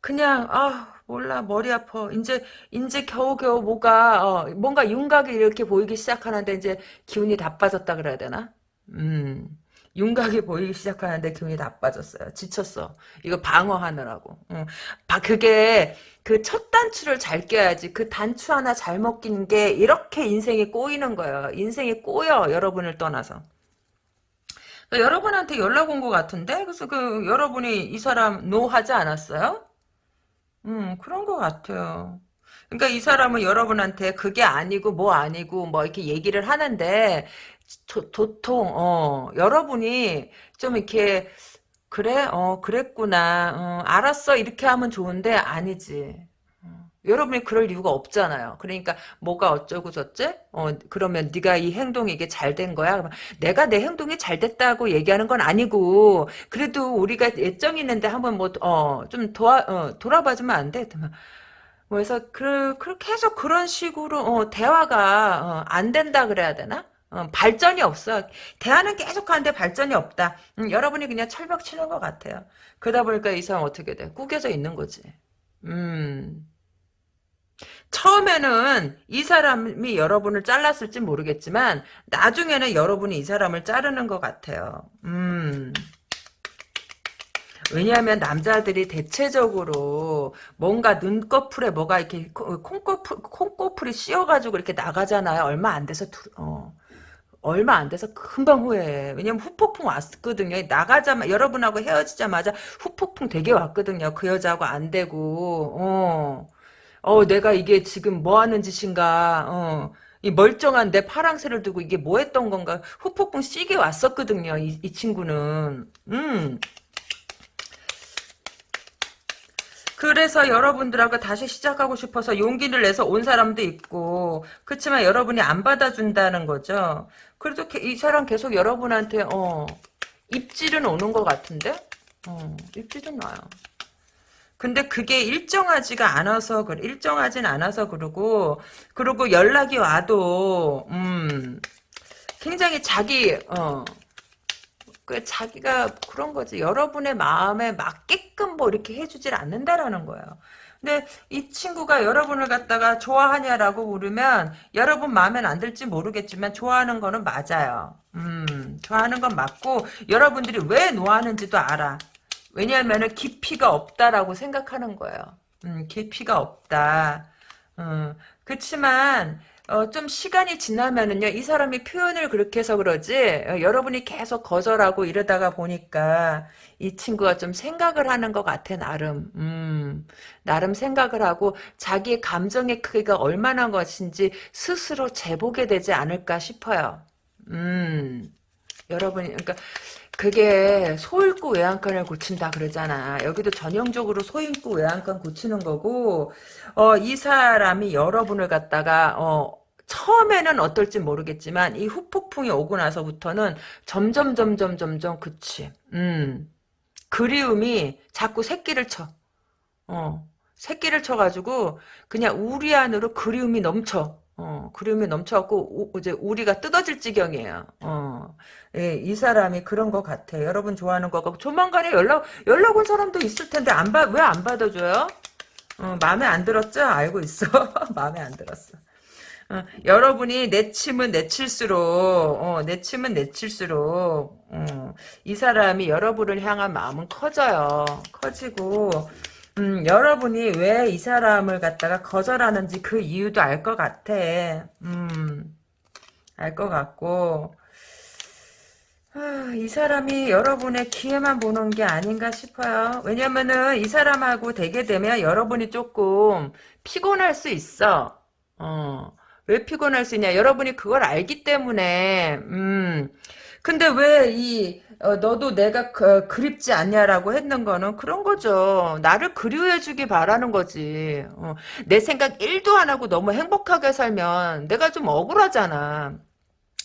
그냥 아 몰라 머리 아파. 이제 이제 겨우겨우 뭐가 어, 뭔가 윤곽이 이렇게 보이기 시작하는데 이제 기운이 다 빠졌다 그래야 되나? 음. 윤곽이 보이기 시작하는데 기운이 다 빠졌어요. 지쳤어. 이거 방어하느라고. 음. 바, 그게 그 첫 단추를 잘 껴야지 그 단추 하나 잘못 낀 게 이렇게 인생이 꼬이는 거예요. 인생이 꼬여 여러분을 떠나서. 그러니까 여러분한테 연락 온 것 같은데? 그래서 그 여러분이 이 사람 노 하지 않았어요? 음, 그런 것 같아요. 그러니까 이 사람은 여러분한테 그게 아니고 뭐 아니고 뭐 이렇게 얘기를 하는데 도, 도통 어 여러분이 좀 이렇게 그래? 어 그랬구나. 어, 알았어. 이렇게 하면 좋은데 아니지. 어, 여러분이 그럴 이유가 없잖아요. 그러니까 뭐가 어쩌고 저째? 어 그러면 네가 이 행동이 이게 잘 된 거야? 그러면 내가 내 행동이 잘 됐다고 얘기하는 건 아니고 그래도 우리가 예정이 있는데 한번 뭐 어 좀 도와 어, 돌아봐 주면 안 돼? 그래서 그 그렇게 해서 그런 식으로 어, 대화가 어, 안 된다 그래야 되나? 어, 발전이 없어. 대화는 계속 하는데 발전이 없다. 음, 여러분이 그냥 철벽 치는 것 같아요. 그러다 보니까 이 사람 어떻게 돼? 꾸겨져 있는 거지. 음. 처음에는 이 사람이 여러분을 잘랐을지 모르겠지만 나중에는 여러분이 이 사람을 자르는 것 같아요. 음. 왜냐하면 남자들이 대체적으로 뭔가 눈꺼풀에 뭐가 이렇게 콩꺼풀, 콩꺼풀이 씌어가지고 이렇게 나가잖아요. 얼마 안 돼서, 두, 어. 얼마 안 돼서 금방 후회해. 왜냐면 후폭풍 왔거든요. 나가자마 여러분하고 헤어지자마자 후폭풍 되게 왔거든요. 그 여자하고 안 되고, 어. 어, 내가 이게 지금 뭐 하는 짓인가, 어. 이 멀쩡한 내 파랑새를 두고 이게 뭐 했던 건가 후폭풍 시게 왔었거든요. 이, 이 친구는. 음. 그래서 여러분들하고 다시 시작하고 싶어서 용기를 내서 온 사람도 있고 그렇지만 여러분이 안 받아준다는 거죠. 그래도 이 사람 계속 여러분한테 어 입질은 오는 것 같은데 어 입질은 와요. 근데 그게 일정하지가 않아서 그래 일정하진 않아서 그러고 그리고 연락이 와도 음 굉장히 자기 어 그 자기가 그런 거지. 여러분의 마음에 맞게끔 뭐 이렇게 해주질 않는다라는 거예요. 근데 이 친구가 여러분을 갖다가 좋아하냐라고 물으면 여러분 마음엔 안 들지 모르겠지만 좋아하는 거는 맞아요. 음, 좋아하는 건 맞고 여러분들이 왜 노하는지도 알아. 왜냐하면 깊이가 없다라고 생각하는 거예요. 음, 깊이가 없다. 음, 그렇지만 어, 좀 시간이 지나면은요, 이 사람이 표현을 그렇게 해서 그러지, 어, 여러분이 계속 거절하고 이러다가 보니까, 이 친구가 좀 생각을 하는 것 같아, 나름. 음, 나름 생각을 하고, 자기의 감정의 크기가 얼마나 것인지 스스로 재보게 되지 않을까 싶어요. 음, 여러분이, 그러니까, 그게 소잃고 외양간을 고친다 그러잖아. 여기도 전형적으로 소잃고 외양간 고치는 거고 어, 이 사람이 여러분을 갖다가 어, 처음에는 어떨지 모르겠지만 이 후폭풍이 오고 나서부터는 점점 점점 점점 그치. 음. 그리움이 자꾸 새끼를 쳐. 어. 새끼를 쳐가지고 그냥 우리 안으로 그리움이 넘쳐. 어, 그림이 넘쳐갖고, 우, 이제, 우리가 뜯어질 지경이에요. 어, 예, 이 사람이 그런 것 같아. 여러분 좋아하는 거 같고, 조만간에 연락, 연락 온 사람도 있을 텐데, 안 받, 왜 안 받아줘요? 어, 마음에 안 들었죠? 알고 있어. 마음에 안 들었어. 어, 여러분이 내침은 내칠수록, 어, 내침은 내칠수록, 어, 이 사람이 여러분을 향한 마음은 커져요. 커지고, 음, 여러분이 왜 이 사람을 갖다가 거절하는지 그 이유도 알 것 같아. 음, 알 것 같고, 아, 이 사람이 여러분의 기회만 보는 게 아닌가 싶어요. 왜냐면은 이 사람하고 되게 되면 여러분이 조금 피곤할 수 있어. 어, 왜 피곤할 수 있냐? 여러분이 그걸 알기 때문에, 음, 근데 왜 이 어, 너도 내가 그, 그립지 않냐라고 했는 거는 그런 거죠. 나를 그리워해주기 바라는 거지. 어, 내 생각 1도 안 하고 너무 행복하게 살면 내가 좀 억울하잖아.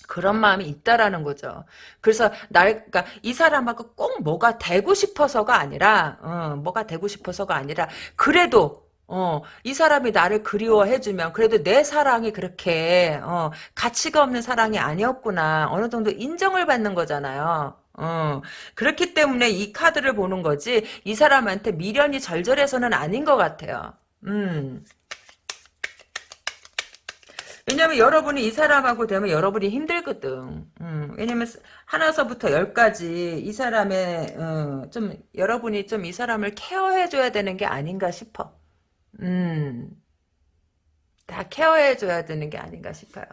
그런 마음이 있다라는 거죠. 그래서 날, 그러니까 이 사람하고 꼭 뭐가 되고 싶어서가 아니라, 어, 뭐가 되고 싶어서가 아니라, 그래도 어, 이 사람이 나를 그리워해주면 그래도 내 사랑이 그렇게 어, 가치가 없는 사랑이 아니었구나 어느 정도 인정을 받는 거잖아요. 어, 그렇기 때문에 이 카드를 보는 거지, 이 사람한테 미련이 절절해서는 아닌 것 같아요. 음. 왜냐면 여러분이 이 사람하고 되면 여러분이 힘들거든. 음, 왜냐면 하나서부터 열까지 이 사람의 어, 좀 여러분이 좀 이 사람을 케어해줘야 되는 게 아닌가 싶어. 음, 다 케어해줘야 되는 게 아닌가 싶어요.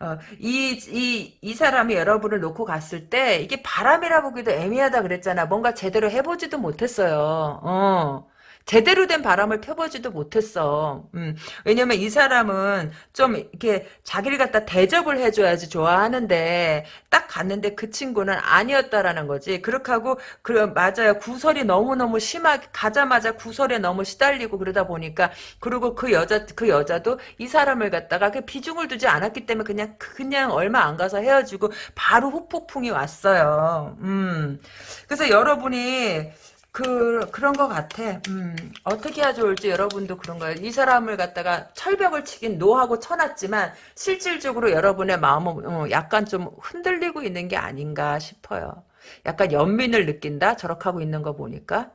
어, 이, 이, 이 사람이 여러분을 놓고 갔을 때, 이게 바람이라 보기도 애매하다 그랬잖아. 뭔가 제대로 해보지도 못했어요. 어. 제대로 된 바람을 펴보지도 못했어. 음, 왜냐면 이 사람은 좀 이렇게 자기를 갖다 대접을 해줘야지 좋아하는데 딱 갔는데 그 친구는 아니었다라는 거지. 그렇게 하고 그 맞아요. 구설이 너무너무 심하게 가자마자 구설에 너무 시달리고 그러다 보니까 그리고 그 여자 그 여자도 이 사람을 갖다가 그 비중을 두지 않았기 때문에 그냥 그냥 얼마 안 가서 헤어지고 바로 후폭풍이 왔어요. 음. 그래서 여러분이 그 그런 것 같아. 음, 어떻게 해야 좋을지 여러분도 그런 거예요. 이 사람을 갖다가 철벽을 치긴 노하고 쳐놨지만 실질적으로 여러분의 마음은 어, 약간 좀 흔들리고 있는 게 아닌가 싶어요. 약간 연민을 느낀다. 저렇게 하고 있는 거 보니까.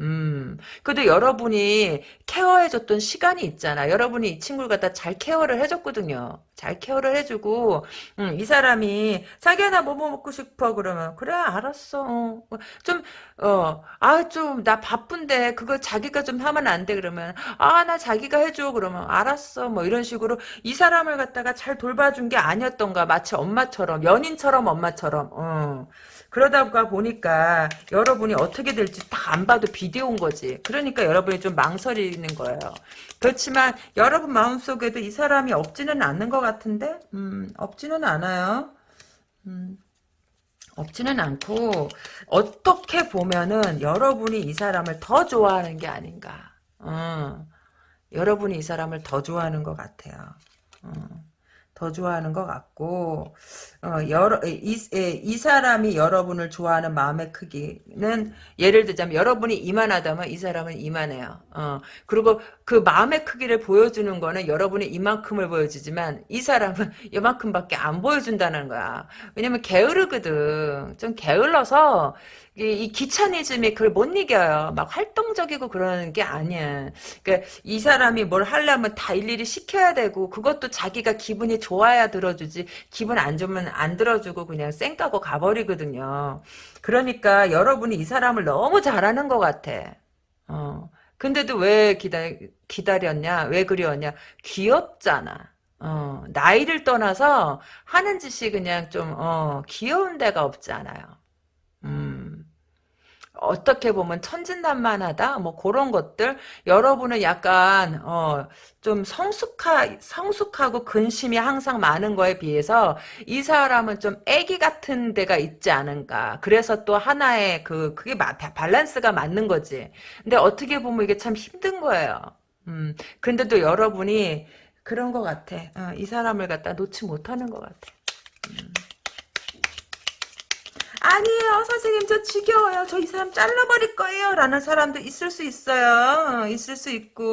음, 그래도 여러분이 케어해줬던 시간이 있잖아. 여러분이 이 친구를 갖다 잘 케어를 해줬거든요. 잘 케어를 해주고, 음, 이 사람이, 자기야, 나 뭐뭐 먹고 싶어. 그러면, 그래, 알았어. 어. 좀, 어, 아, 좀, 나 바쁜데, 그거 자기가 좀 하면 안 돼. 그러면, 아, 나 자기가 해줘. 그러면, 알았어. 뭐, 이런 식으로 이 사람을 갖다가 잘 돌봐준 게 아니었던가. 마치 엄마처럼, 연인처럼 엄마처럼, 어. 그러다가 보니까 여러분이 어떻게 될지 다 안 봐도 비디오인 거지. 그러니까 여러분이 좀 망설이는 거예요. 그렇지만 여러분 마음속에도 이 사람이 없지는 않는 것 같은데 음, 없지는 않아요. 음, 없지는 않고 어떻게 보면은 여러분이 이 사람을 더 좋아하는 게 아닌가. 어, 여러분이 이 사람을 더 좋아하는 것 같아요. 어. 더 좋아하는 것 같고 어, 여러 이, 이, 사람이 여러분을 좋아하는 마음의 크기는 예를 들자면 여러분이 이만하다면 이 사람은 이만해요. 어, 그리고 그 마음의 크기를 보여주는 거는 여러분이 이만큼을 보여주지만 이 사람은 이만큼밖에 안 보여준다는 거야. 왜냐면 게으르거든. 좀 게을러서 이, 이 귀차니즘이 그걸 못 이겨요. 막 활동적이고 그러는 게 아니야. 그러니까 이 사람이 뭘 하려면 다 일일이 시켜야 되고 그것도 자기가 기분이 좋아야 들어주지 기분 안 좋으면 안 들어주고 그냥 쌩 까고 가버리거든요. 그러니까 여러분이 이 사람을 너무 잘하는 것 같아. 어. 근데도 왜 기다, 기다렸냐? 왜 그리웠냐? 귀엽잖아. 어, 나이를 떠나서 하는 짓이 그냥 좀, 어, 귀여운 데가 없지 않아요. 음. 어떻게 보면 천진난만하다? 뭐 그런 것들? 여러분은 약간 어 좀 성숙하 성숙하고 근심이 항상 많은 거에 비해서 이 사람은 좀 애기 같은 데가 있지 않은가? 그래서 또 하나의 그 그게 마, 밸런스가 맞는 거지. 근데 어떻게 보면 이게 참 힘든 거예요. 음 근데도 여러분이 그런 것 같아. 어, 이 사람을 갖다 놓지 못하는 것 같아. 음. 아니에요. 선생님 저 지겨워요. 저 이 사람 잘라버릴 거예요. 라는 사람도 있을 수 있어요. 어, 있을 수 있고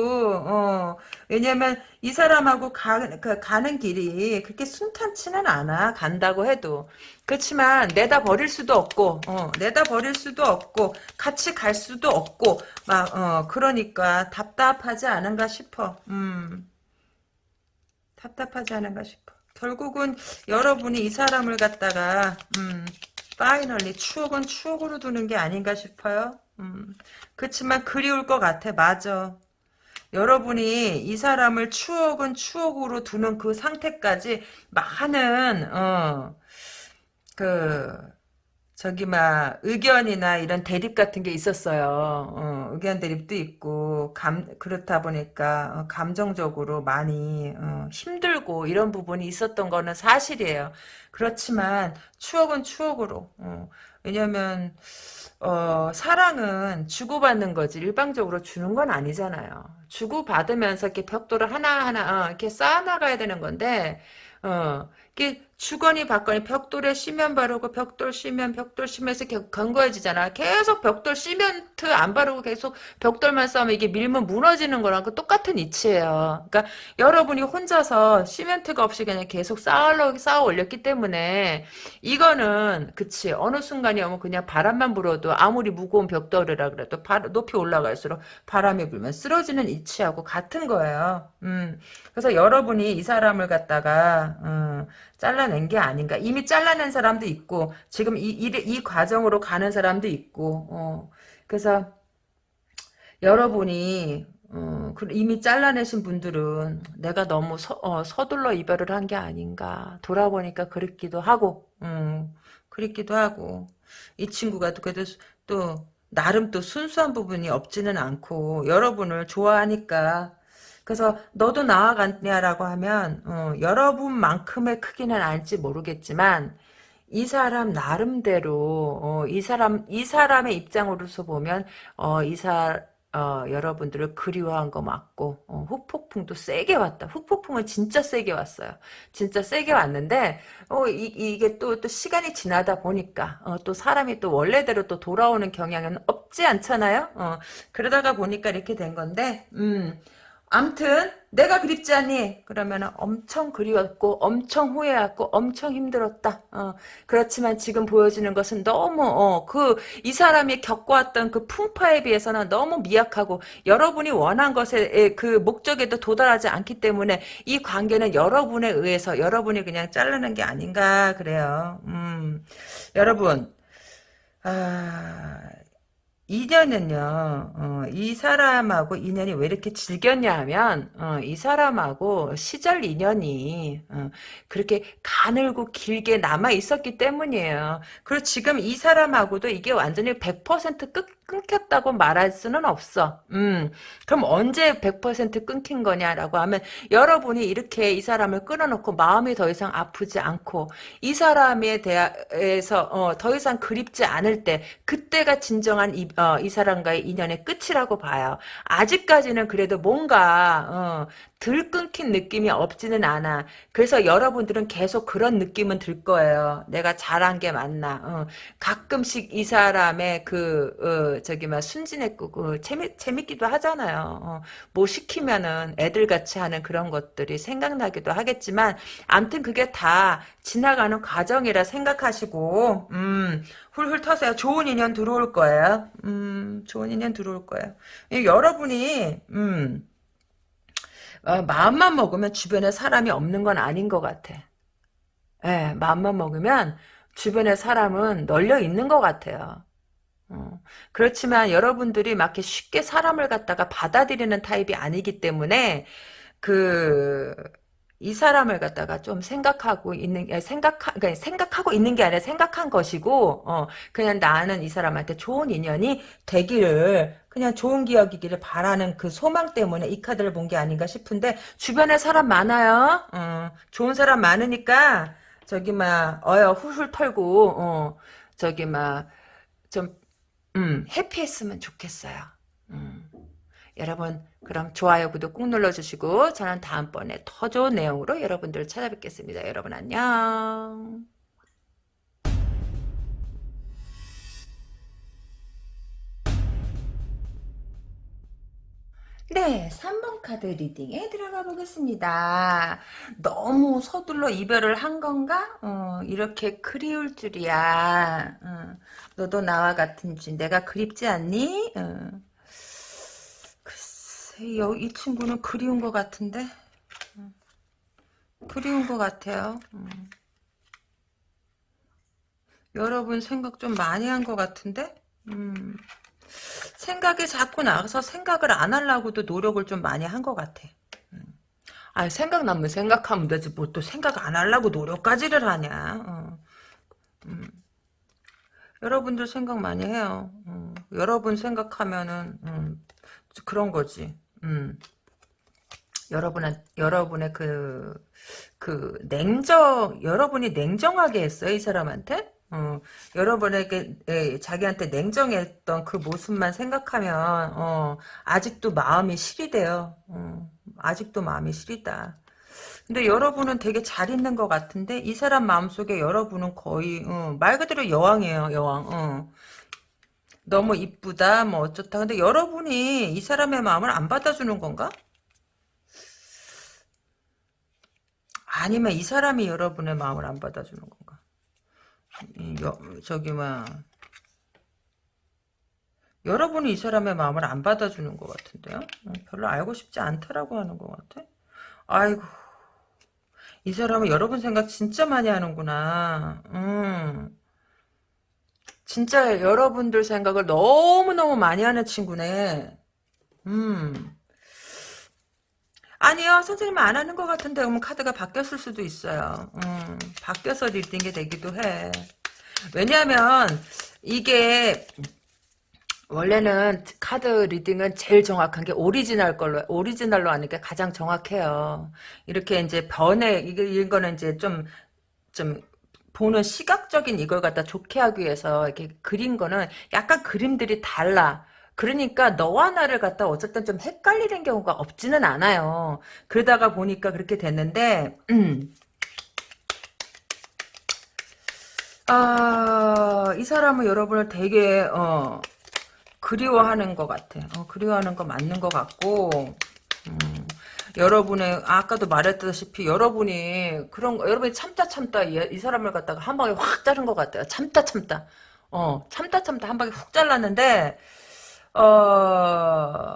어. 왜냐면 이 사람하고 가, 그, 가는 길이 그렇게 순탄치는 않아. 간다고 해도. 그렇지만 내다 버릴 수도 없고 어, 내다 버릴 수도 없고 같이 갈 수도 없고 막 어, 그러니까 답답하지 않은가 싶어. 음. 답답하지 않은가 싶어. 결국은 여러분이 이 사람을 갖다가 음, 파이널리 추억은 추억으로 두는 게 아닌가 싶어요. 음. 그렇지만 그리울 것 같아. 맞아. 여러분이 이 사람을 추억은 추억으로 두는 그 상태까지 많은 어, 그 저기 막 의견이나 이런 대립 같은 게 있었어요. 어, 의견 대립도 있고 감 그렇다 보니까 어, 감정적으로 많이 어, 힘들고 이런 부분이 있었던 거는 사실이에요. 그렇지만 추억은 추억으로. 어, 왜냐면 어, 사랑은 주고받는 거지 일방적으로 주는 건 아니잖아요. 주고받으면서 이렇게 벽돌을 하나하나 어, 이렇게 쌓아나가야 되는 건데 어, 이게 주거니 받거니 벽돌에 시면 바르고 벽돌 시면 벽돌 시면서 견고해지잖아. 계속 벽돌 시멘트 안 바르고 계속 벽돌만 쌓으면 이게 밀면 무너지는 거랑 그 똑같은 이치예요. 그러니까 여러분이 혼자서 시멘트가 없이 그냥 계속 쌓아 쌓아 올렸기 때문에 이거는 그치 어느 순간이 오면 그냥 바람만 불어도 아무리 무거운 벽돌이라 그래도 바, 높이 올라갈수록 바람이 불면 쓰러지는 이치하고 같은 거예요. 음. 그래서 여러분이 이 사람을 갖다가 음, 잘라낸 게 아닌가. 이미 잘라낸 사람도 있고 지금 이, 이, 이 과정으로 가는 사람도 있고 어. 그래서 여러분이 어, 이미 잘라내신 분들은 내가 너무 서, 어, 서둘러 이별을 한 게 아닌가 돌아보니까 그랬기도 하고 음, 그랬기도 하고 이 친구가 그래도 또 나름 또 순수한 부분이 없지는 않고 여러분을 좋아하니까 그래서 너도 나와 같냐라고 하면 어, 여러분만큼의 크기는 알지 모르겠지만 이 사람 나름대로 어, 이 사람 이 사람의 입장으로서 보면 어, 이사 어, 여러분들을 그리워한 거 맞고 어, 후폭풍도 세게 왔다. 후폭풍은 진짜 세게 왔어요. 진짜 세게 왔는데 어, 이, 게 또, 또 시간이 지나다 보니까 어, 또 사람이 또 원래대로 또 돌아오는 경향은 없지 않잖아요. 어, 그러다가 보니까 이렇게 된 건데 음, 암튼 내가 그립지 않니? 그러면 엄청 그리웠고 엄청 후회했고 엄청 힘들었다. 어, 그렇지만 지금 보여지는 것은 너무 어, 그 이 사람이 겪어왔던 그 풍파에 비해서는 너무 미약하고 여러분이 원한 것에 그 목적에도 도달하지 않기 때문에 이 관계는 여러분에 의해서 여러분이 그냥 자르는 게 아닌가 그래요. 음, 여러분 아, 인연은요, 어, 이 사람하고 인연이 왜 이렇게 질겼냐 하면, 어, 이 사람하고 시절 인연이, 어, 그렇게 가늘고 길게 남아 있었기 때문이에요. 그리고 지금 이 사람하고도 이게 완전히 100% 끝, 끊겼다고 말할 수는 없어. 음, 그럼 언제 100% 끊긴 거냐라고 하면 여러분이 이렇게 이 사람을 끊어놓고 마음이 더 이상 아프지 않고 이 사람에 대해서 어, 더 이상 그립지 않을 때 그때가 진정한 이, 어, 이 사람과의 인연의 끝이라고 봐요. 아직까지는 그래도 뭔가 어, 덜 끊긴 느낌이 없지는 않아. 그래서 여러분들은 계속 그런 느낌은 들 거예요. 내가 잘한 게 맞나. 어. 가끔씩 이 사람의 그 어, 저기 막 순진했고 그 재미 재밌기도 하잖아요. 어. 뭐 시키면은 애들 같이 하는 그런 것들이 생각나기도 하겠지만 암튼 그게 다 지나가는 과정이라 생각하시고 음. 훌훌 터세요. 좋은 인연 들어올 거예요. 음, 좋은 인연 들어올 거예요. 여러분이, 음, 어, 마음만 먹으면 주변에 사람이 없는 건 아닌 것 같아. 예, 마음만 먹으면 주변에 사람은 널려 있는 것 같아요. 어, 그렇지만 여러분들이 막 이렇게 쉽게 사람을 갖다가 받아들이는 타입이 아니기 때문에 그 이 사람을 갖다가 좀 생각하고 있는 생각 그러니까 생각하고 있는 게 아니라 생각한 것이고 어, 그냥 나는 이 사람한테 좋은 인연이 되기를 그냥 좋은 기억이기를 바라는 그 소망 때문에 이 카드를 본 게 아닌가 싶은데 주변에 사람 많아요. 어, 좋은 사람 많으니까 저기 막 어여 훌훌 털고 어, 저기 막좀 음, 해피했으면 좋겠어요. 음. 여러분 그럼 좋아요 구독 꾹 눌러주시고 저는 다음번에 더 좋은 내용으로 여러분들을 찾아뵙겠습니다. 여러분 안녕. 네, 3번 카드 리딩에 들어가 보겠습니다. 너무 서둘러 이별을 한 건가? 어, 이렇게 그리울 줄이야. 어, 너도 나와 같은지 내가 그립지 않니? 어. 이 친구는 그리운 것 같은데? 어. 그리운 것 같아요. 어. 여러분 생각 좀 많이 한 것 같은데? 음. 생각이 자꾸 나서 생각을 안 하려고도 노력을 좀 많이 한 것 같아. 음. 아 생각나면 생각하면 되지 뭐 또 생각 안 하려고 노력까지를 하냐. 어. 음. 여러분들 생각 많이 해요. 어. 여러분 생각하면은 음. 그런 거지. 음. 여러분한 여러분의 그, 그, 냉정, 여러분이 냉정하게 했어요, 이 사람한테? 어, 여러분에게 에, 자기한테 냉정했던 그 모습만 생각하면 어, 아직도 마음이 시리대요. 어, 아직도 마음이 시리다. 근데 여러분은 되게 잘 있는 것 같은데 이 사람 마음속에 여러분은 거의 어, 말 그대로 여왕이에요. 여왕. 어. 너무 이쁘다 뭐 어쩌다 근데 여러분이 이 사람의 마음을 안 받아주는 건가? 아니면 이 사람이 여러분의 마음을 안 받아주는 건가? 여, 저기 막 여러분이 이 사람의 마음을 안 받아주는 것 같은데요? 어, 별로 알고 싶지 않다라고 하는 것 같아. 아이고 이 사람은 여러분 생각 진짜 많이 하는구나. 음. 진짜 여러분들 생각을 너무너무 많이 하는 친구네. 음. 아니요 선생님 안 하는 것 같은데 그러면 카드가 바뀌었을 수도 있어요 음, 바뀌어서 reading이 되기도 해 왜냐하면 이게 원래는 카드 reading은 제일 정확한 게 오리지널 걸로 오리지널로 하는 게 가장 정확해요. 이렇게 이제 변해 이게 이거는 이제 좀좀 보는 시각적인 이걸 갖다 좋게 하기 위해서 이렇게 그린 거는 약간 그림들이 달라. 그러니까 너와 나를 갖다 어쨌든 좀 헷갈리는 경우가 없지는 않아요. 그러다가 보니까 그렇게 됐는데 음. 아, 이 사람은 여러분을 되게 어 그리워하는 것 같아. 어, 그리워하는 거 맞는 것 같고, 음, 여러분의 아까도 말했다시피 여러분이 그런 거, 여러분이 참다 참다 이, 이 사람을 갖다가 한 방에 확 자른 것 같아요. 참다 참다. 어, 참다 참다 한 방에 훅 잘랐는데, 어,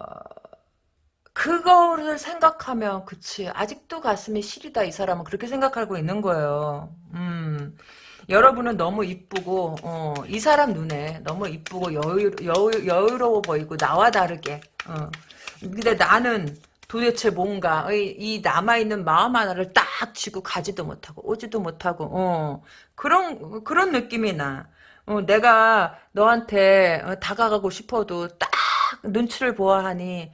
그거를 생각하면, 그치. 아직도 가슴이 시리다, 이 사람은. 그렇게 생각하고 있는 거예요. 음. 여러분은 너무 이쁘고 어, 이 사람 눈에 너무 이쁘고 여유, 여유, 여유로워 보이고 나와 다르게 어. 근데 나는 도대체 뭔가 이, 이 남아있는 마음 하나를 딱 쥐고 가지도 못하고 오지도 못하고 어. 그런 그런 느낌이 나 어, 내가 너한테 어, 다가가고 싶어도 딱 눈치를 보아하니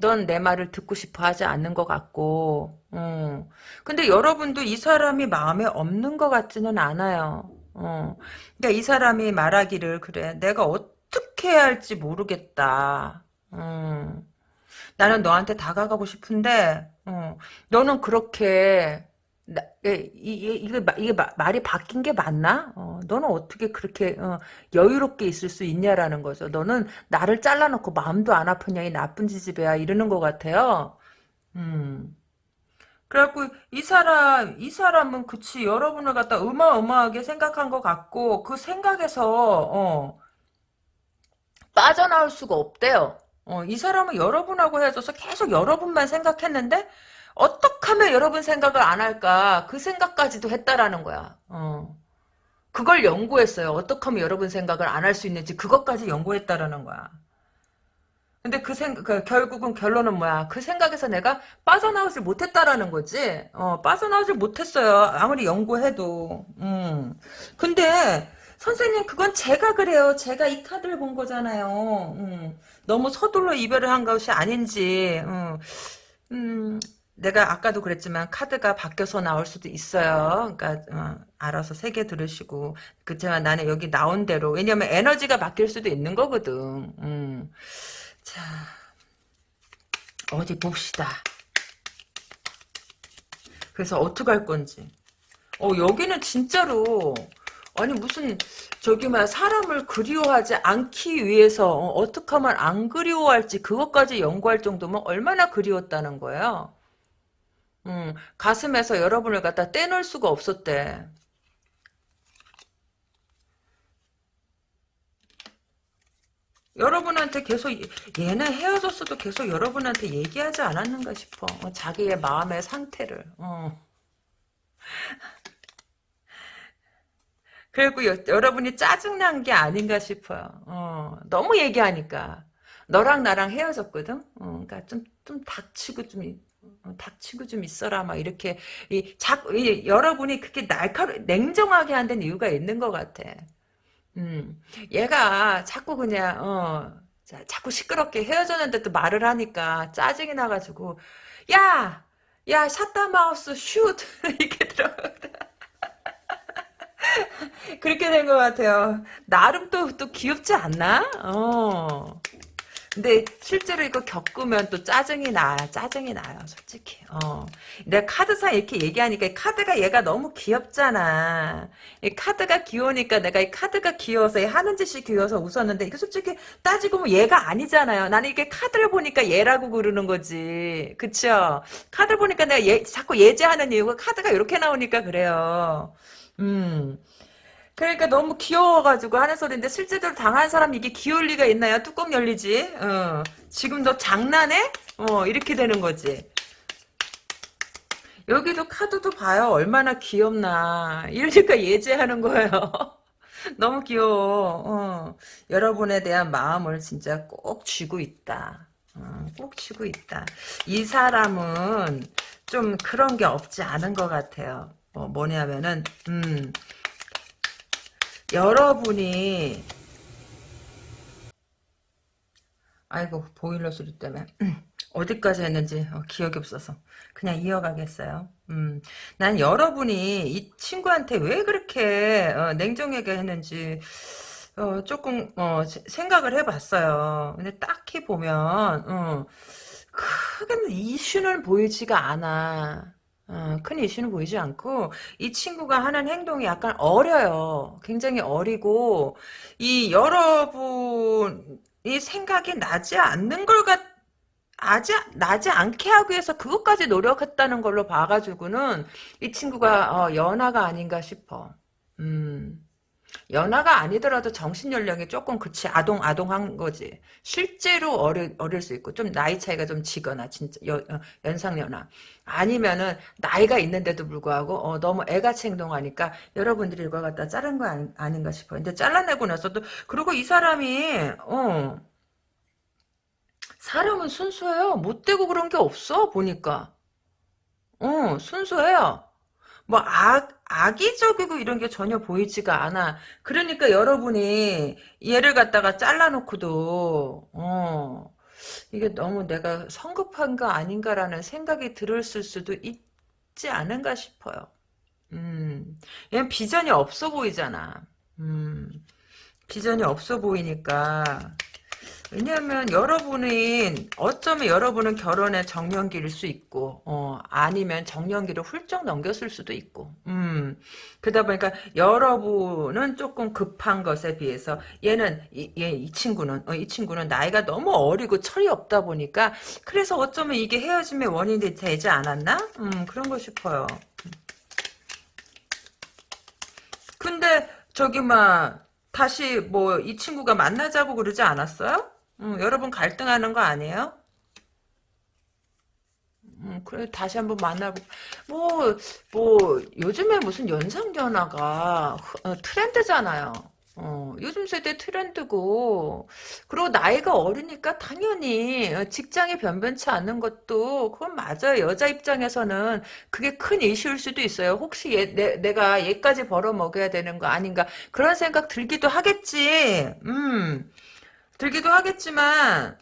넌 내 말을 듣고 싶어 하지 않는 것 같고, 어. 근데 여러분도 이 사람이 마음에 없는 것 같지는 않아요. 어. 그러니까 이 사람이 말하기를, 그래, 내가 어떻게 해야 할지 모르겠다. 어. 나는 너한테 다가가고 싶은데, 어. 너는 그렇게, 나, 이, 이, 이게, 이게 말이 바뀐 게 맞나? 어, 너는 어떻게 그렇게 어, 여유롭게 있을 수 있냐라는 거죠. 너는 나를 잘라놓고 마음도 안 아프냐 이 나쁜 지지배야 이러는 것 같아요. 음. 그래갖고 이 사람 이 사람은 그치 여러분을 갖다 어마어마하게 생각한 것 같고 그 생각에서 어, 빠져나올 수가 없대요. 어, 이 사람은 여러분하고 헤어져서 계속 여러분만 생각했는데 어떻게 하면 여러분 생각을 안 할까 그 생각까지도 했다라는 거야. 어. 그걸 연구했어요. 어떻게 하면 여러분 생각을 안 할 수 있는지 그것까지 연구했다라는 거야. 근데 그 생각, 그 결국은 결론은 뭐야? 그 생각에서 내가 빠져나오질 못했다라는 거지. 어, 빠져나오질 못했어요. 아무리 연구해도. 음. 근데, 선생님, 그건 제가 그래요. 제가 이 카드를 본 거잖아요. 음. 너무 서둘러 이별을 한 것이 아닌지. 음. 음. 내가 아까도 그랬지만 카드가 바뀌어서 나올 수도 있어요. 그러니까 어, 알아서 세 개 들으시고 그렇지만 나는 여기 나온 대로 왜냐면 에너지가 바뀔 수도 있는 거거든. 음. 자 어디 봅시다. 그래서 어떻게 할 건지. 어 여기는 진짜로 아니 무슨 저기 막 사람을 그리워하지 않기 위해서 어, 떻게 하면 안 그리워할지 그것까지 연구할 정도면 얼마나 그리웠다는 거예요. 음, 가슴에서 여러분을 갖다 떼놓을 수가 없었대. 여러분한테 계속 얘는 헤어졌어도 계속 여러분한테 얘기하지 않았는가 싶어. 어, 자기의 마음의 상태를. 어. 그리고 여, 러분이 짜증난 게 아닌가 싶어요. 어, 너무 얘기하니까. 너랑 나랑 헤어졌거든? 어, 그러니까 좀, 좀 닥치고 좀 어, 닥치고 좀 있어라 막 이렇게 이 자꾸 이, 여러분이 그렇게 날카로 냉정하게 한는 이유가 있는 것 같아. 음, 얘가 자꾸 그냥 어 자, 자꾸 시끄럽게 헤어졌는데도 말을 하니까 짜증이 나가지고 야, 야 샷다 마우스 슛 이렇게 들어. 그렇게 된 것 같아요. 나름 또, 또 귀엽지 않나? 어. 근데 실제로 이거 겪으면 또 짜증이 나 짜증이 나요 솔직히. 어. 내가 카드상 이렇게 얘기하니까 카드가 얘가 너무 귀엽잖아. 이 카드가 귀여우니까 내가 이 카드가 귀여워서 하는 짓이 귀여워서 웃었는데 이거 솔직히 따지고 보면 얘가 아니잖아요. 나는 이게 카드를 보니까 얘라고 그러는 거지. 그쵸? 카드 보니까 내가 얘 자꾸 예제하는 이유가 카드가 이렇게 나오니까 그래요 음 그러니까 너무 귀여워가지고 하는 소리인데 실제로 당한 사람 이게 귀여울 리가 있나요? 뚜껑 열리지. 어. 지금 너 장난해? 어 이렇게 되는 거지. 여기도 카드도 봐요. 얼마나 귀엽나. 이러니까 예제하는 거예요. 너무 귀여워. 어. 여러분에 대한 마음을 진짜 꼭 쥐고 있다. 어, 꼭 쥐고 있다. 이 사람은 좀 그런 게 없지 않은 것 같아요. 어, 뭐냐면은 음, 여러분이 아이고 보일러 소리 때문에 어디까지 했는지 어, 기억이 없어서 그냥 이어가겠어요. 음, 난 여러분이 이 친구한테 왜 그렇게 어, 냉정하게 했는지 어, 조금 어, 세- 생각을 해봤어요. 근데 딱히 보면 어, 크게 이슈는 보이지가 않아. 어, 큰 이슈는 보이지 않고 이 친구가 하는 행동이 약간 어려요. 굉장히 어리고 이 여러분이 생각이 나지 않는 걸 갖, 아지, 나지 않게 하기 위해서 그것까지 노력했다는 걸로 봐가지고는 이 친구가 어, 연하가 아닌가 싶어. 음. 연하가 아니더라도 정신 연령이 조금 그치 아동 아동한 거지. 실제로 어릴 어릴 수 있고 좀 나이 차이가 좀 지거나 진짜 여, 어, 연상 연하 아니면은 나이가 있는데도 불구하고 어, 너무 애같이 행동하니까 여러분들이 이걸 갖다 자른 거 아니, 아닌가 싶어. 근데 잘라내고 나서도 그리고 이 사람이 어 사람은 순수해요. 못되고 그런 게 없어 보니까. 어 순수해요. 뭐 악, 악의적이고 이런 게 전혀 보이지가 않아. 그러니까 여러분이 얘를 갖다가 잘라놓고도 어 이게 너무 내가 성급한 거 아닌가라는 생각이 들었을 수도 있지 않은가 싶어요. 음, 얘는 비전이 없어 보이잖아. 음, 비전이 없어 보이니까 왜냐하면 여러분이 어쩌면 여러분은 결혼의 정년기일 수 있고 어, 아니면 정년기를 훌쩍 넘겼을 수도 있고 음. 그러다 보니까 여러분은 조금 급한 것에 비해서 얘는 이, 얘, 이 친구는 어, 이 친구는 나이가 너무 어리고 철이 없다 보니까 그래서 어쩌면 이게 헤어짐의 원인이 되지 않았나? 음 그런 거 싶어요. 근데 저기 막 다시 뭐 이 친구가 만나자고 그러지 않았어요? 음, 여러분 갈등하는 거 아니에요? 음, 그래 다시 한번 만나고 뭐뭐 요즘에 무슨 연상연하가 어, 트렌드잖아요. 어, 요즘 세대 트렌드고 그리고 나이가 어리니까 당연히 어, 직장이 변변치 않는 것도 그건 맞아요. 여자 입장에서는 그게 큰 이슈일 수도 있어요. 혹시 얘, 내, 내가 얘까지 벌어먹여야 되는 거 아닌가 그런 생각 들기도 하겠지. 음. 들기도 하겠지만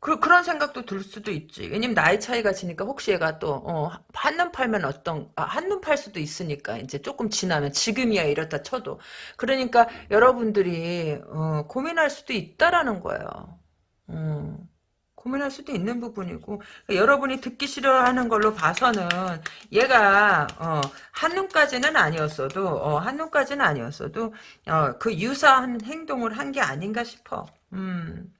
그, 그런 생각도 들 수도 있지. 왜냐면 나이 차이가 지니까 혹시 얘가 또, 어, 한눈 팔면 어떤, 아, 한눈 팔 수도 있으니까, 이제 조금 지나면 지금이야 이렇다 쳐도. 그러니까 여러분들이, 어, 고민할 수도 있다라는 거예요. 음, 고민할 수도 있는 부분이고, 여러분이 듣기 싫어하는 걸로 봐서는 얘가, 어, 한눈까지는 아니었어도, 어, 한눈까지는 아니었어도, 어, 그 유사한 행동을 한 게 아닌가 싶어. 음.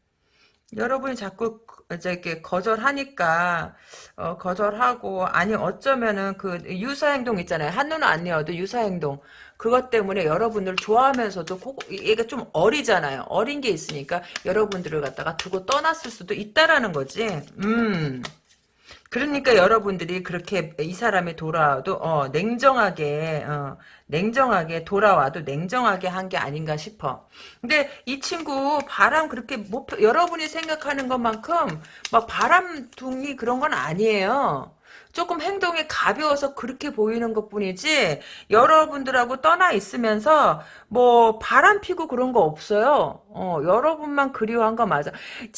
여러분이 자꾸 이제 이렇게 거절하니까 어, 거절하고 아니 어쩌면은 그 유사 행동 있잖아요 한눈은 아니어도 유사 행동 그것 때문에 여러분들 좋아하면서도 고, 얘가 좀 어리잖아요 어린 게 있으니까 여러분들을 갖다가 두고 떠났을 수도 있다라는 거지 음 그러니까 여러분들이 그렇게 이 사람이 돌아와도 어, 냉정하게 어, 냉정하게 돌아와도 냉정하게 한 게 아닌가 싶어. 근데 이 친구 바람 그렇게 못 여러분이 생각하는 것만큼 막 바람둥이 그런 건 아니에요. 조금 행동이 가벼워서 그렇게 보이는 것 뿐이지 여러분들하고 떠나 있으면서 뭐 바람 피고 그런 거 없어요. 어, 여러분만 그리워한 거 맞아.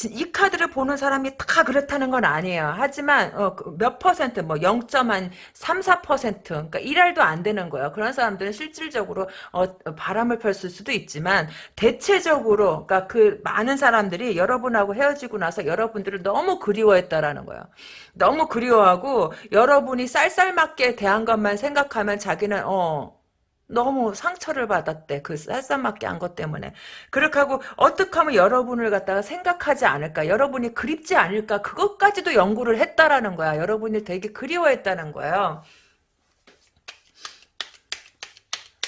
이 카드를 보는 사람이 다 그렇다는 건 아니에요. 하지만 어, 그몇 퍼센트 뭐 0.3, 4% 그러니까 1알도 안 되는 거예요. 그런 사람들은 실질적으로 어, 바람을 폈을 수도 있지만 대체적으로 그러니까 그 많은 사람들이 여러분하고 헤어지고 나서 여러분들을 너무 그리워했다라는 거예요. 너무 그리워하고 여러분이 쌀쌀맞게 대한 것만 생각하면 자기는 어 너무 상처를 받았대. 그 쌀쌀맞게 한 것 때문에. 그렇게 하고 어떻게 하면 여러분을 갖다가 생각하지 않을까? 여러분이 그립지 않을까? 그것까지도 연구를 했다라는 거야. 여러분이 되게 그리워했다는 거예요.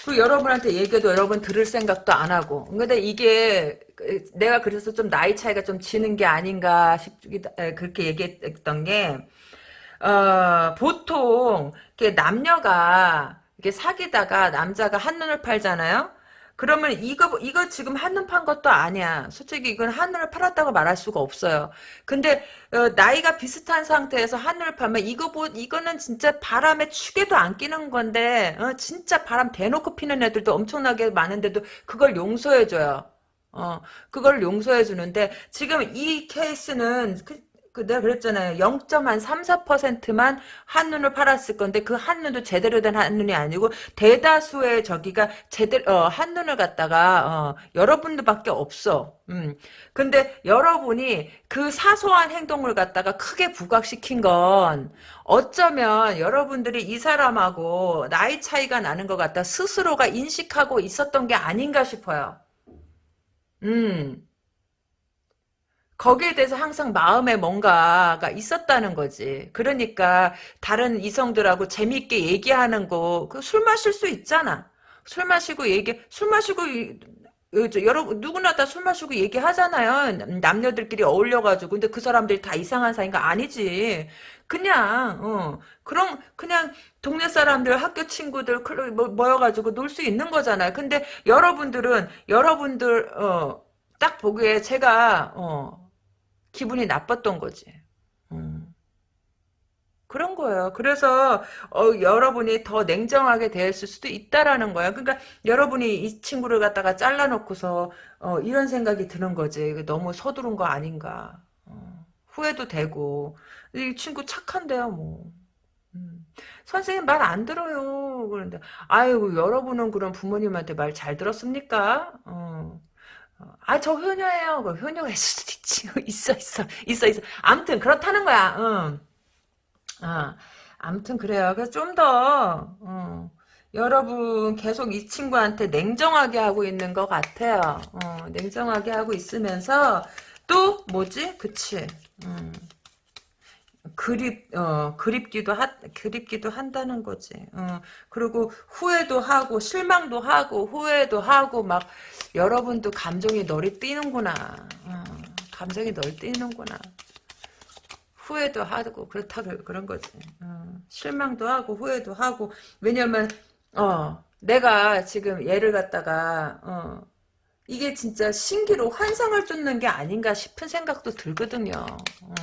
그 여러분한테 얘기해도 여러분 들을 생각도 안 하고. 근데 이게 그 내가 그래서 좀 나이 차이가 좀 지는 게 아닌가 싶기도 그렇게 얘기했던 게 어, 보통 이렇게 남녀가 이렇게 사귀다가 남자가 한눈을 팔잖아요. 그러면 이거 이거 지금 한눈 판 것도 아니야. 솔직히 이건 한눈을 팔았다고 말할 수가 없어요. 근데 어, 나이가 비슷한 상태에서 한눈을 팔면 이거 보 이거는 진짜 바람에 축에도 안 끼는 건데 어, 진짜 바람 대놓고 피는 애들도 엄청나게 많은데도 그걸 용서해 줘요. 어, 그걸 용서해 주는데 지금 이 케이스는 그, 그 내가 그랬잖아요. 0.34%만 한눈을 팔았을 건데 그 한눈도 제대로 된 한눈이 아니고 대다수의 저기가 제대로 어, 한눈을 갖다가 어, 여러분들밖에 없어. 음. 근데 여러분이 그 사소한 행동을 갖다가 크게 부각시킨 건 어쩌면 여러분들이 이 사람하고 나이 차이가 나는 것 같다 스스로가 인식하고 있었던 게 아닌가 싶어요. 음. 거기에 대해서 항상 마음에 뭔가가 있었다는 거지. 그러니까 다른 이성들하고 재미있게 얘기하는 거, 그 술 마실 수 있잖아. 술 마시고 얘기, 술 마시고 여러 누구나 다 술 마시고 얘기하잖아요. 남녀들끼리 어울려가지고. 근데 그 사람들이 다 이상한 사이인가 아니지. 그냥 어 그럼 그냥 동네 사람들 학교 친구들 클- 뭐- 모여가지고 놀 수 있는 거잖아요. 근데 여러분들은 여러분들 어 딱 보기에 제가 어 기분이 나빴던 거지. 음, 그런 거예요. 그래서 어, 여러분이 더 냉정하게 대했을 수도 있다라는 거야. 그러니까 여러분이 이 친구를 갖다가 잘라놓고서 어, 이런 생각이 드는 거지. 너무 서두른 거 아닌가. 어, 후회도 되고 이 친구 착한데요, 뭐. 음. 선생님 말 안 들어요. 그런데 아유 여러분은 그럼 부모님한테 말 잘 들었습니까? 어. 아, 저 효녀예요. 그 효녀가 있을 수도 있지. 있어, 있어, 있어, 있어. 아무튼 그렇다는 거야. 응. 아, 아무튼 그래요. 그래서 좀 더, 어, 여러분 계속 이 친구한테 냉정하게 하고 있는 것 같아요. 어, 냉정하게 하고 있으면서 또 뭐지? 그치. 음. 그립 어 그립기도 하 그립기도 한다는 거지. 어 그리고 후회도 하고 실망도 하고 후회도 하고 막 여러분도 감정이 널리 뛰는구나. 어, 감정이 널리 뛰는구나. 후회도 하고 그렇다 그- 그런 거지. 어, 실망도 하고 후회도 하고 왜냐면 어 내가 지금 얘를 갖다가 어 이게 진짜 신기로 환상을 쫓는 게 아닌가 싶은 생각도 들거든요. 어.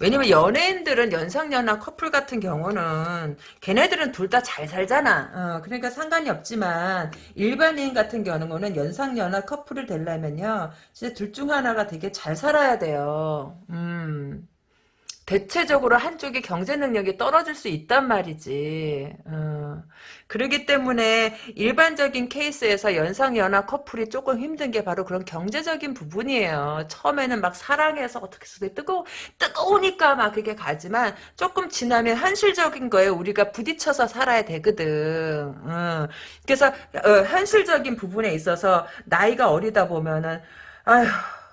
왜냐면 연예인들은 연상연하 커플 같은 경우는 걔네들은 둘 다 잘 살잖아. 어, 그러니까 상관이 없지만 일반인 같은 경우는 연상연하 커플을 되려면요. 진짜 둘 중 하나가 되게 잘 살아야 돼요. 음. 대체적으로 한쪽이 경제 능력이 떨어질 수 있단 말이지. 어. 그러기 때문에 일반적인 케이스에서 연상연하 커플이 조금 힘든 게 바로 그런 경제적인 부분이에요. 처음에는 막 사랑해서 어떻게 해서 뜨거 뜨거우니까 막 그게 가지만 조금 지나면 현실적인 거에 우리가 부딪혀서 살아야 되거든. 어. 그래서 어, 현실적인 부분에 있어서 나이가 어리다 보면은 아휴.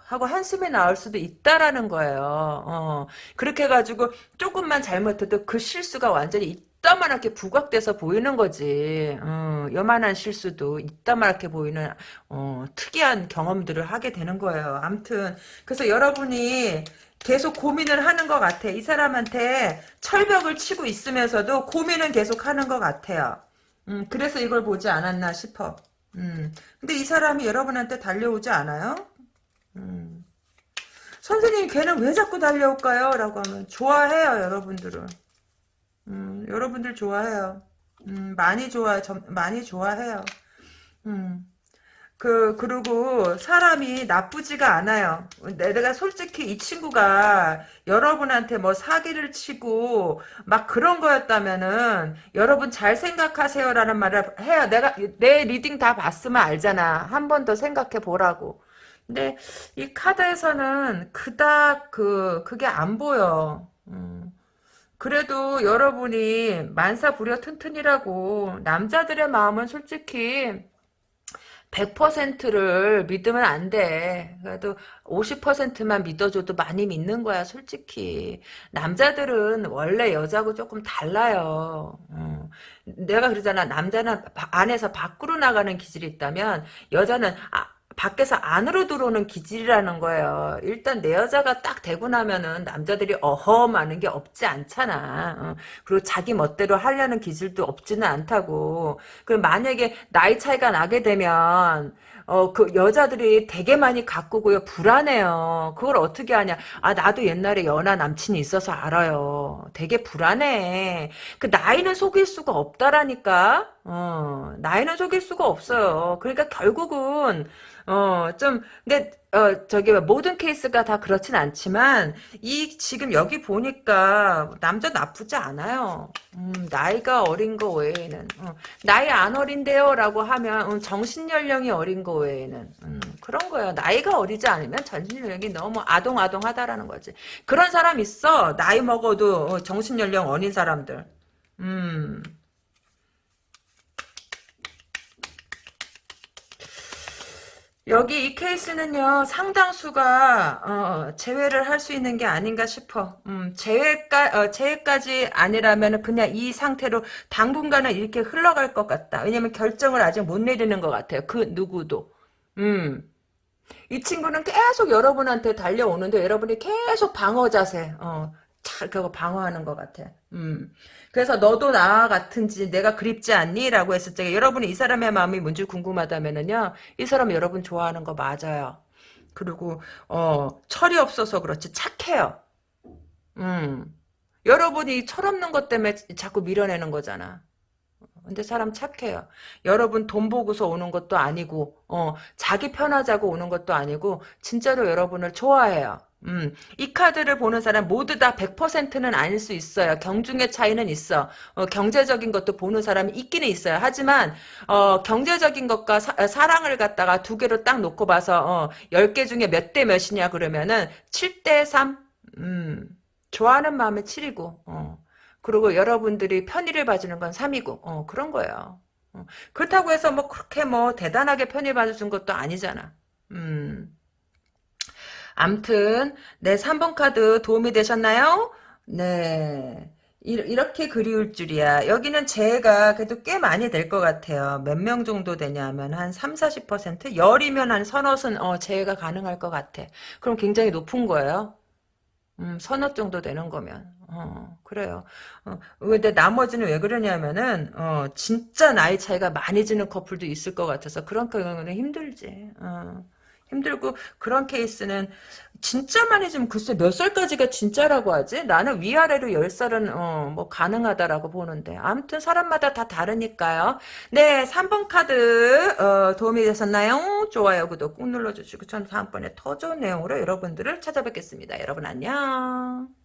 하고 한숨이 나올 수도 있다라는 거예요. 어. 그렇게 해가지고 조금만 잘못해도 그 실수가 완전히 이따만하게 부각돼서 보이는 거지. 어, 요만한 실수도 이따만하게 보이는 어, 특이한 경험들을 하게 되는 거예요. 암튼 그래서 여러분이 계속 고민을 하는 것 같아. 이 사람한테 철벽을 치고 있으면서도 고민은 계속 하는 것 같아요. 음, 그래서 이걸 보지 않았나 싶어. 음, 근데 이 사람이 여러분한테 달려오지 않아요? 음. 선생님 걔는 왜 자꾸 달려올까요? 라고 하면 좋아해요 여러분들은. 음, 여러분들 좋아해요. 음, 많이 좋아 많이 좋아해요. 음. 그 그리고 사람이 나쁘지가 않아요. 내가 솔직히 이 친구가 여러분한테 뭐 사기를 치고 막 그런 거였다면은 여러분 잘 생각하세요라는 말을 해요. 내가 내 reading 다 봤으면 알잖아. 한 번 더 생각해 보라고 근데 이 카드에서는 그닥 그 그게 안 보여. 음. 그래도 여러분이 만사 부려 튼튼이라고 남자들의 마음은 솔직히 100%를 믿으면 안 돼. 그래도 50%만 믿어줘도 많이 믿는 거야, 솔직히. 남자들은 원래 여자하고 조금 달라요. 어. 내가 그러잖아. 남자는 안에서 밖으로 나가는 기질이 있다면 여자는 아, 밖에서 안으로 들어오는 기질이라는 거예요. 일단 내 여자가 딱 되고 나면은 남자들이 어허 하는 게 없지 않잖아. 어. 그리고 자기 멋대로 하려는 기질도 없지는 않다고. 그럼 만약에 나이 차이가 나게 되면 어, 그 여자들이 되게 많이 가꾸고요. 불안해요. 그걸 어떻게 하냐. 아, 나도 옛날에 연하 남친이 있어서 알아요. 되게 불안해. 그 나이는 속일 수가 없다라니까. 어, 나이는 속일 수가 없어요. 그러니까 결국은, 어, 좀, 근데, 어, 저기, 모든 케이스가 다 그렇진 않지만, 이, 지금 여기 보니까, 남자 나쁘지 않아요. 음, 나이가 어린 거 외에는. 어, 나이 안 어린데요? 라고 하면, 음, 정신연령이 어린 거 외에는. 음, 그런 거예요. 나이가 어리지 않으면 정신연령이 너무 아동아동하다라는 거지. 그런 사람 있어. 나이 먹어도 어, 정신연령 어린 사람들. 음. 여기 이 케이스는요 상당수가 어, 제외를 할 수 있는 게 아닌가 싶어. 음, 제외까 어, 제외까지 아니라면 그냥 이 상태로 당분간은 이렇게 흘러갈 것 같다. 왜냐면 결정을 아직 못 내리는 것 같아요. 그 누구도. 음. 이 친구는 계속 여러분한테 달려오는데 여러분이 계속 방어 자세, 어, 잘 그거 방어하는 것 같아. 음. 그래서 너도 나와 같은지 내가 그립지 않니? 라고 했을 때 여러분이 이 사람의 마음이 뭔지 궁금하다면은요. 이 사람 여러분 좋아하는 거 맞아요. 그리고 어 철이 없어서 그렇지 착해요. 음. 여러분이 철없는 것 때문에 자꾸 밀어내는 거잖아. 근데 사람 착해요. 여러분 돈 보고서 오는 것도 아니고, 어, 자기 편하자고 오는 것도 아니고, 진짜로 여러분을 좋아해요. 음, 이 카드를 보는 사람 모두 다 100%는 아닐 수 있어요. 경중의 차이는 있어. 어, 경제적인 것도 보는 사람이 있기는 있어요. 하지만 어, 경제적인 것과 사, 랑을 갖다가 두 개로 딱 놓고 봐서 어, 10개 중에 몇 대 몇이냐 그러면은 7대 3. 음, 좋아하는 마음에 7이고 어. 그리고 여러분들이 편의를 봐주는 건 3이고 어, 그런 거예요. 어. 그렇다고 해서 뭐 그렇게 뭐 대단하게 편의 봐주는 것도 아니잖아. 음. 암튼 네 3번 카드 도움이 되셨나요? 네. 이렇게 그리울 줄이야. 여기는 제가 그래도 꽤 많이 될 것 같아요. 몇 명 정도 되냐면 한 3, 40%? 열이면 한 서너은 어, 제가 가능할 것 같아. 그럼 굉장히 높은 거예요. 음, 서너 정도 되는 거면. 어, 그래요. 어, 근데 나머지는 왜 그러냐면은, 어, 진짜 나이 차이가 많이 지는 커플도 있을 것 같아서 그런 경우는 힘들지. 어. 힘들고 그런 케이스는 진짜 많이 좀 글쎄 몇 살까지가 진짜라고 하지? 나는 위아래로 10살은 어, 뭐 가능하다라고 보는데 아무튼 사람마다 다 다르니까요. 네 3번 카드 어, 도움이 되셨나요? 좋아요 구독 꾹 눌러주시고 전 다음번에 더 좋은 내용으로 여러분들을 찾아뵙겠습니다. 여러분 안녕.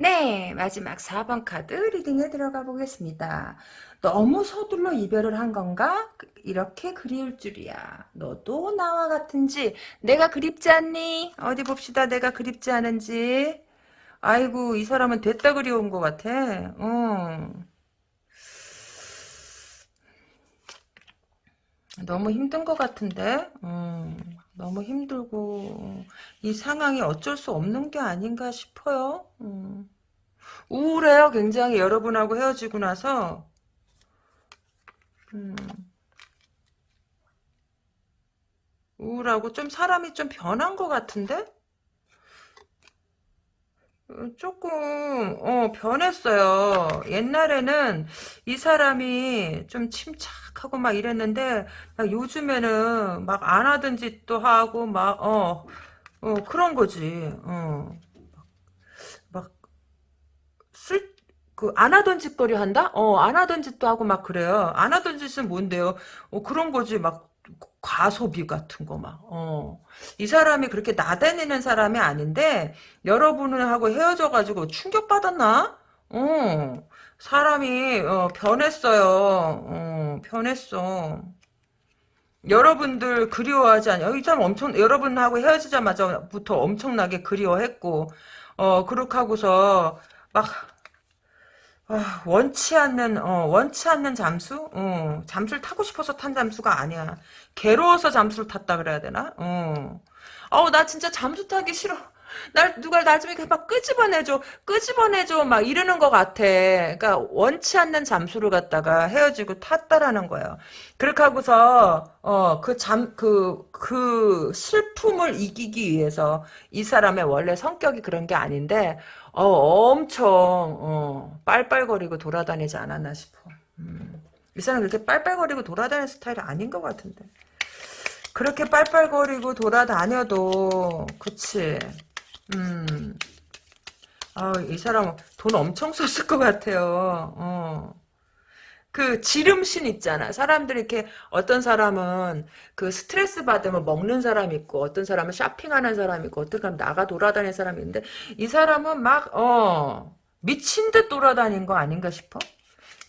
네, 마지막 4번 카드 리딩에 들어가 보겠습니다. 너무 서둘러 이별을 한 건가? 이렇게 그리울 줄이야. 너도 나와 같은지 내가 그립지 않니? 어디 봅시다. 내가 그립지 않은지. 아이고 이 사람은 됐다 그리운 것 같아. 어. 너무 힘든 것 같은데. 음, 너무 힘들고 이 상황이 어쩔 수 없는 게 아닌가 싶어요. 음. 우울해요. 굉장히 여러분하고 헤어지고 나서 음. 우울하고 좀 사람이 좀 변한 것 같은데? 어, 조금 어 변했어요. 옛날에는 이 사람이 좀 침착하고 막 이랬는데 막 요즘에는 막 안 하던 짓도 하고 막 어 어, 그런 거지. 어. 막쓸 그 안 하던 짓거리 한다? 어, 안 하던 짓도 하고 막 그래요. 안 하던 짓은 뭔데요? 어, 그런 거지. 막 과소비 같은 거 막. 어. 이 사람이 그렇게 나다니는 사람이 아닌데 여러분하고 헤어져 가지고 충격 받았나? 어. 사람이 어, 변했어요. 어, 변했어. 여러분들 그리워하지 않아요? 이 사람 엄청 여러분하고 헤어지자마자부터 엄청나게 그리워했고 어 그렇게 하고서 막 아, 원치 않는 어, 원치 않는 잠수? 어, 잠수를 타고 싶어서 탄 잠수가 아니야. 괴로워서 잠수를 탔다 그래야 되나? 어. 어우 나 진짜 잠수 타기 싫어. 날 누가 나중에 막 끄집어내줘 끄집어내줘 막 이러는 것 같아 그러니까 원치 않는 잠수를 갖다가 헤어지고 탔다라는 거예요 그렇게 하고서 어 그 잠 그그 그 슬픔을 이기기 위해서 이 사람의 원래 성격이 그런 게 아닌데 어 엄청 어 빨빨거리고 돌아다니지 않았나 싶어 음. 이 사람 그렇게 빨빨거리고 돌아다니는 스타일이 아닌 것 같은데 그렇게 빨빨거리고 돌아다녀도 그치 음. 아, 이 사람 돈 엄청 썼을 것 같아요. 어. 그 지름신 있잖아. 사람들이 이렇게 어떤 사람은 그 스트레스 받으면 먹는 사람 있고 어떤 사람은 쇼핑하는 사람 있고 어떤 사람은 나가 돌아다니는 사람이 있는데 이 사람은 막 어, 미친 듯 돌아다닌 거 아닌가 싶어.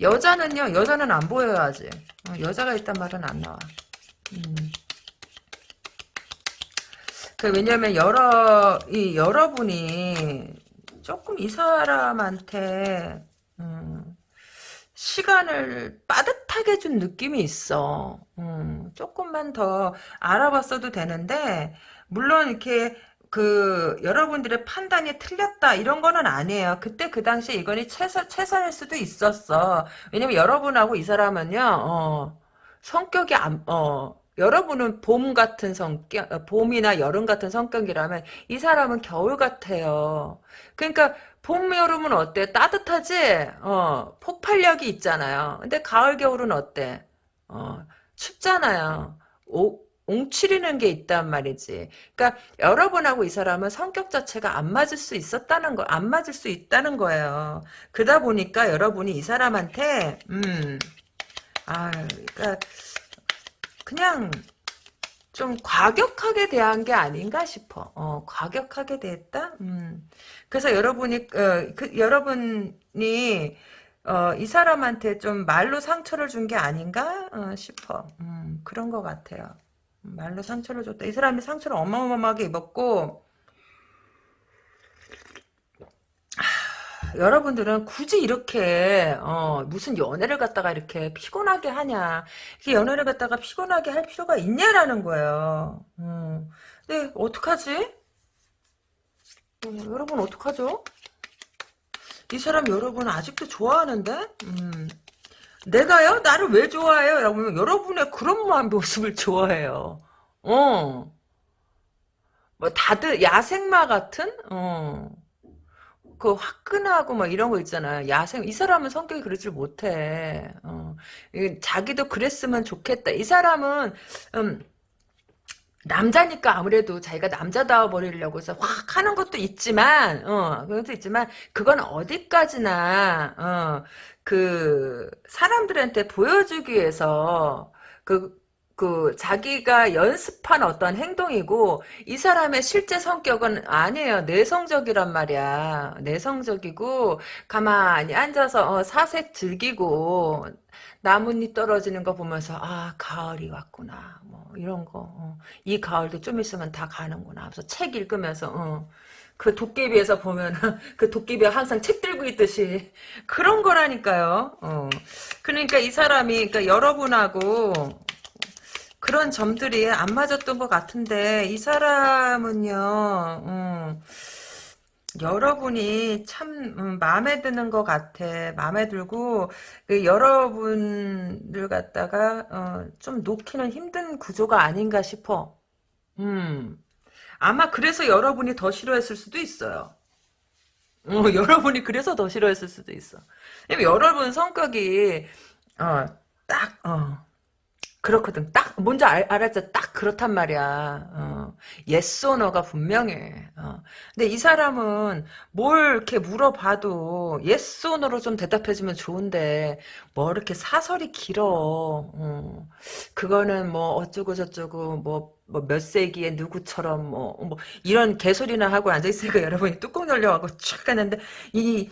여자는요. 여자는 안 보여야지. 어, 여자가 있단 말은 안 나와. 음. 그 왜냐면 여러 이 여러분이 조금 이 사람한테 음, 시간을 빠듯하게 준 느낌이 있어. 음, 조금만 더 알아봤어도 되는데 물론 이렇게 그 여러분들의 판단이 틀렸다 이런 거는 아니에요. 그때 그 당시에 이건이 최선 최선일 수도 있었어. 왜냐면 여러분하고 이 사람은요. 어, 성격이 안, 어, 여러분은 봄 같은 성격, 어, 봄이나 여름 같은 성격이라면 이 사람은 겨울 같아요. 그러니까 봄, 여름은 어때? 따뜻하지? 어, 폭발력이 있잖아요. 근데 가을, 겨울은 어때? 어, 춥잖아요. 오, 옹치리는 게 있단 말이지. 그러니까 여러분하고 이 사람은 성격 자체가 안 맞을 수 있었다는 거, 안 맞을 수 있다는 거예요. 그러다 보니까 여러분이 이 사람한테, 음, 아, 그러니까 그냥 좀 과격하게 대한 게 아닌가 싶어. 어, 과격하게 대했다? 음. 그래서 여러분이, 어, 그, 여러분이, 어, 이 사람한테 좀 말로 상처를 준 게 아닌가 어, 싶어. 음, 그런 것 같아요. 말로 상처를 줬다. 이 사람이 상처를 어마어마하게 입었고, 여러분들은 굳이 이렇게 어, 무슨 연애를 갖다가 이렇게 피곤하게 하냐 이렇게 연애를 갖다가 피곤하게 할 필요가 있냐라는 거예요 음. 근데 어떡하지? 음, 여러분 어떡하죠? 이 사람 여러분 아직도 좋아하는데? 음. 내가요? 나를 왜 좋아해요? 하면 여러분의 그런 모습을 좋아해요 어. 뭐 다들 야생마 같은? 어. 그 화끈하고 막 이런 거 있잖아. 야생 이 사람은 성격이 그러질 못해. 어. 자기도 그랬으면 좋겠다. 이 사람은 음, 남자니까 아무래도 자기가 남자다워 버리려고 해서 확 하는 것도 있지만, 어, 그것도 있지만, 그건 어디까지나, 어, 그, 사람들한테 보여주기 위해서, 그, 그 자기가 연습한 어떤 행동이고 이 사람의 실제 성격은 아니에요. 내성적이란 말이야. 내성적이고 가만히 앉아서 어, 사색 즐기고 나뭇잎 떨어지는 거 보면서 아 가을이 왔구나. 뭐 이런 거. 어. 이 가을도 좀 있으면 다 가는구나. 그래서 책 읽으면서 어. 그 도깨비에서 보면 그 도깨비가 항상 책 들고 있듯이 그런 거라니까요. 어. 그러니까 이 사람이 그러니까 여러분하고 그런 점들이 안 맞았던 것 같은데 이 사람은요 음, 여러분이 참 음, 마음에 드는 것 같아. 마음에 들고 그 여러분들 갖다가 어, 좀 놓기는 힘든 구조가 아닌가 싶어. 음. 아마 그래서 여러분이 더 싫어했을 수도 있어요. 어, 여러분이 그래서 더 싫어했을 수도 있어. 여러분 성격이 어, 딱 어, 그렇거든. 딱 뭔지 알, 알았죠. 딱 그렇단 말이야. 어. yes or no가 분명해. 어. 근데 이 사람은 뭘 이렇게 물어봐도 yes or no로 좀 대답해주면 좋은데 뭐 이렇게 사설이 길어. 어. 그거는 뭐 어쩌고 저쩌고 뭐 뭐 몇 세기에 누구처럼 뭐, 뭐 이런 개소리나 하고 앉아있으니까 여러분이 뚜껑 열려가고 촥 하는데 이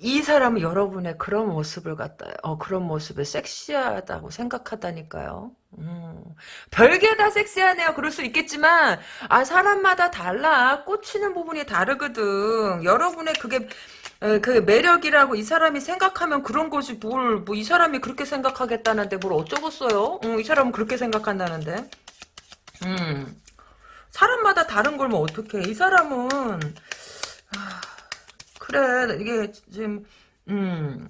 이 사람은 여러분의 그런 모습을 갖다, 어, 그런 모습을 섹시하다고 생각하다니까요. 음, 별게 다 섹시하네요. 그럴 수 있겠지만, 아, 사람마다 달라. 꽂히는 부분이 다르거든. 여러분의 그게, 에, 그 매력이라고 이 사람이 생각하면 그런 것이 뭘, 뭐 이 사람이 그렇게 생각하겠다는데 뭘 어쩌겠어요? 음, 이 사람은 그렇게 생각한다는데. 음. 사람마다 다른 걸 뭐 어떡해. 이 사람은, 아, 그래, 이게 지금, 음,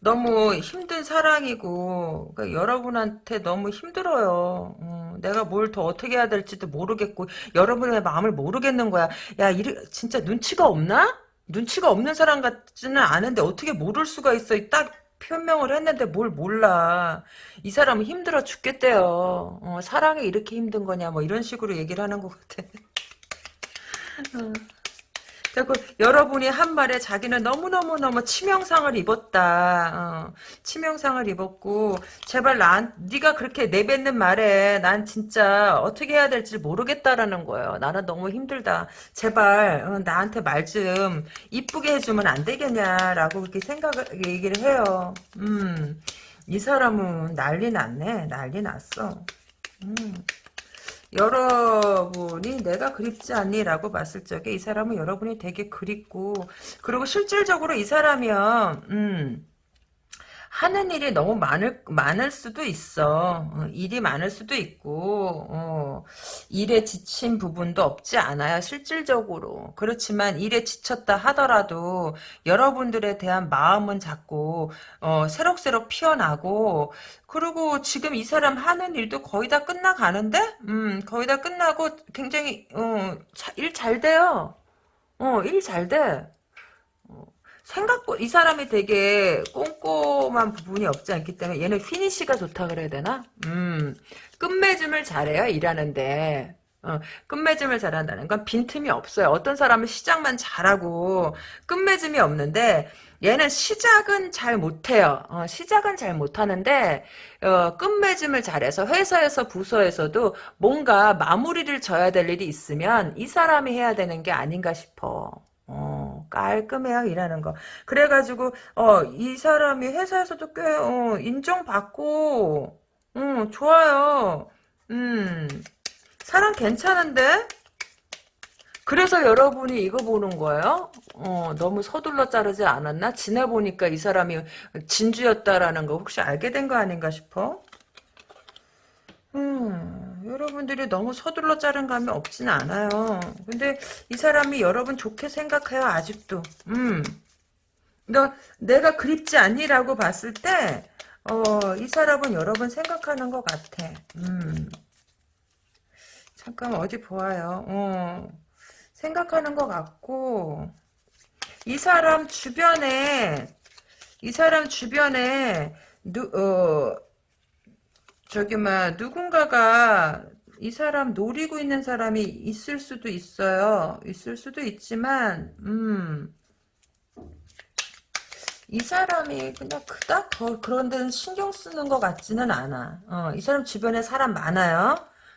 너무 힘든 사랑이고 그러니까 여러분한테 너무 힘들어요. 어, 내가 뭘 더 어떻게 해야 될지도 모르겠고 여러분의 마음을 모르겠는 거야. 야, 이래 진짜 눈치가 없나? 눈치가 없는 사람 같지는 않은데 어떻게 모를 수가 있어? 딱 표명을 했는데 뭘 몰라. 이 사람은 힘들어 죽겠대요. 어, 사랑이 이렇게 힘든 거냐 뭐 이런 식으로 얘기를 하는 것 같아. 어. 그리고 여러분이 한 말에 자기는 너무너무너무 치명상을 입었다. 어, 치명상을 입었고 제발 난 네가 그렇게 내뱉는 말에 난 진짜 어떻게 해야 될지 모르겠다라는 거예요. 나는 너무 힘들다. 제발 어, 나한테 말 좀 이쁘게 해주면 안 되겠냐라고 그렇게 생각을 얘기를 해요. 음, 이 사람은 난리 났네. 난리 났어. 음. 여러분이 내가 그립지 않니? 라고 봤을 적에 이 사람은 여러분이 되게 그립고 그리고 실질적으로 이 사람이요 음, 하는 일이 너무 많을 많을 수도 있어. 어, 일이 많을 수도 있고 어, 일에 지친 부분도 없지 않아요. 실질적으로 그렇지만 일에 지쳤다 하더라도 여러분들에 대한 마음은 자꾸 어, 새록새록 피어나고 그리고 지금 이 사람 하는 일도 거의 다 끝나가는데 음, 거의 다 끝나고 굉장히 어, 일 잘 돼요. 어, 일 잘 돼. 생각보다 이 사람이 되게 꼼꼼한 부분이 없지 않기 때문에 얘는 피니시가 좋다 그래야 되나? 음 끝맺음을 잘해요 일하는데 어, 끝맺음을 잘한다는 건 빈틈이 없어요. 어떤 사람은 시작만 잘하고 끝맺음이 없는데 얘는 시작은 잘 못해요. 어, 시작은 잘 못하는데 어, 끝맺음을 잘해서 회사에서 부서에서도 뭔가 마무리를 져야 될 일이 있으면 이 사람이 해야 되는 게 아닌가 싶어. 어, 깔끔해요, 일하는 거. 그래가지고, 어, 이 사람이 회사에서도 꽤, 어, 인정받고, 음, 좋아요. 음, 사람 괜찮은데? 그래서 여러분이 이거 보는 거예요? 어, 너무 서둘러 자르지 않았나? 지나보니까 이 사람이 진주였다라는 거 혹시 알게 된 거 아닌가 싶어? 음, 여러분들이 너무 서둘러 자른 감이 없진 않아요. 근데 이 사람이 여러분 좋게 생각해요, 아직도. 음. 그러니까 내가 그립지 않니라고 봤을 때, 어, 이 사람은 여러분 생각하는 것 같아. 음. 잠깐 어디 보아요. 어. 생각하는 것 같고, 이 사람 주변에, 이 사람 주변에, 누, 어, 저기 막 누군가가 이 사람 노리고 있는 사람이 있을 수도 있어요. 있을 수도 있지만 음. 이 사람이 그냥 그닥 그런 데는 신경 쓰는 것 같지는 않아. 어, 이 사람 주변에 사람 많아요.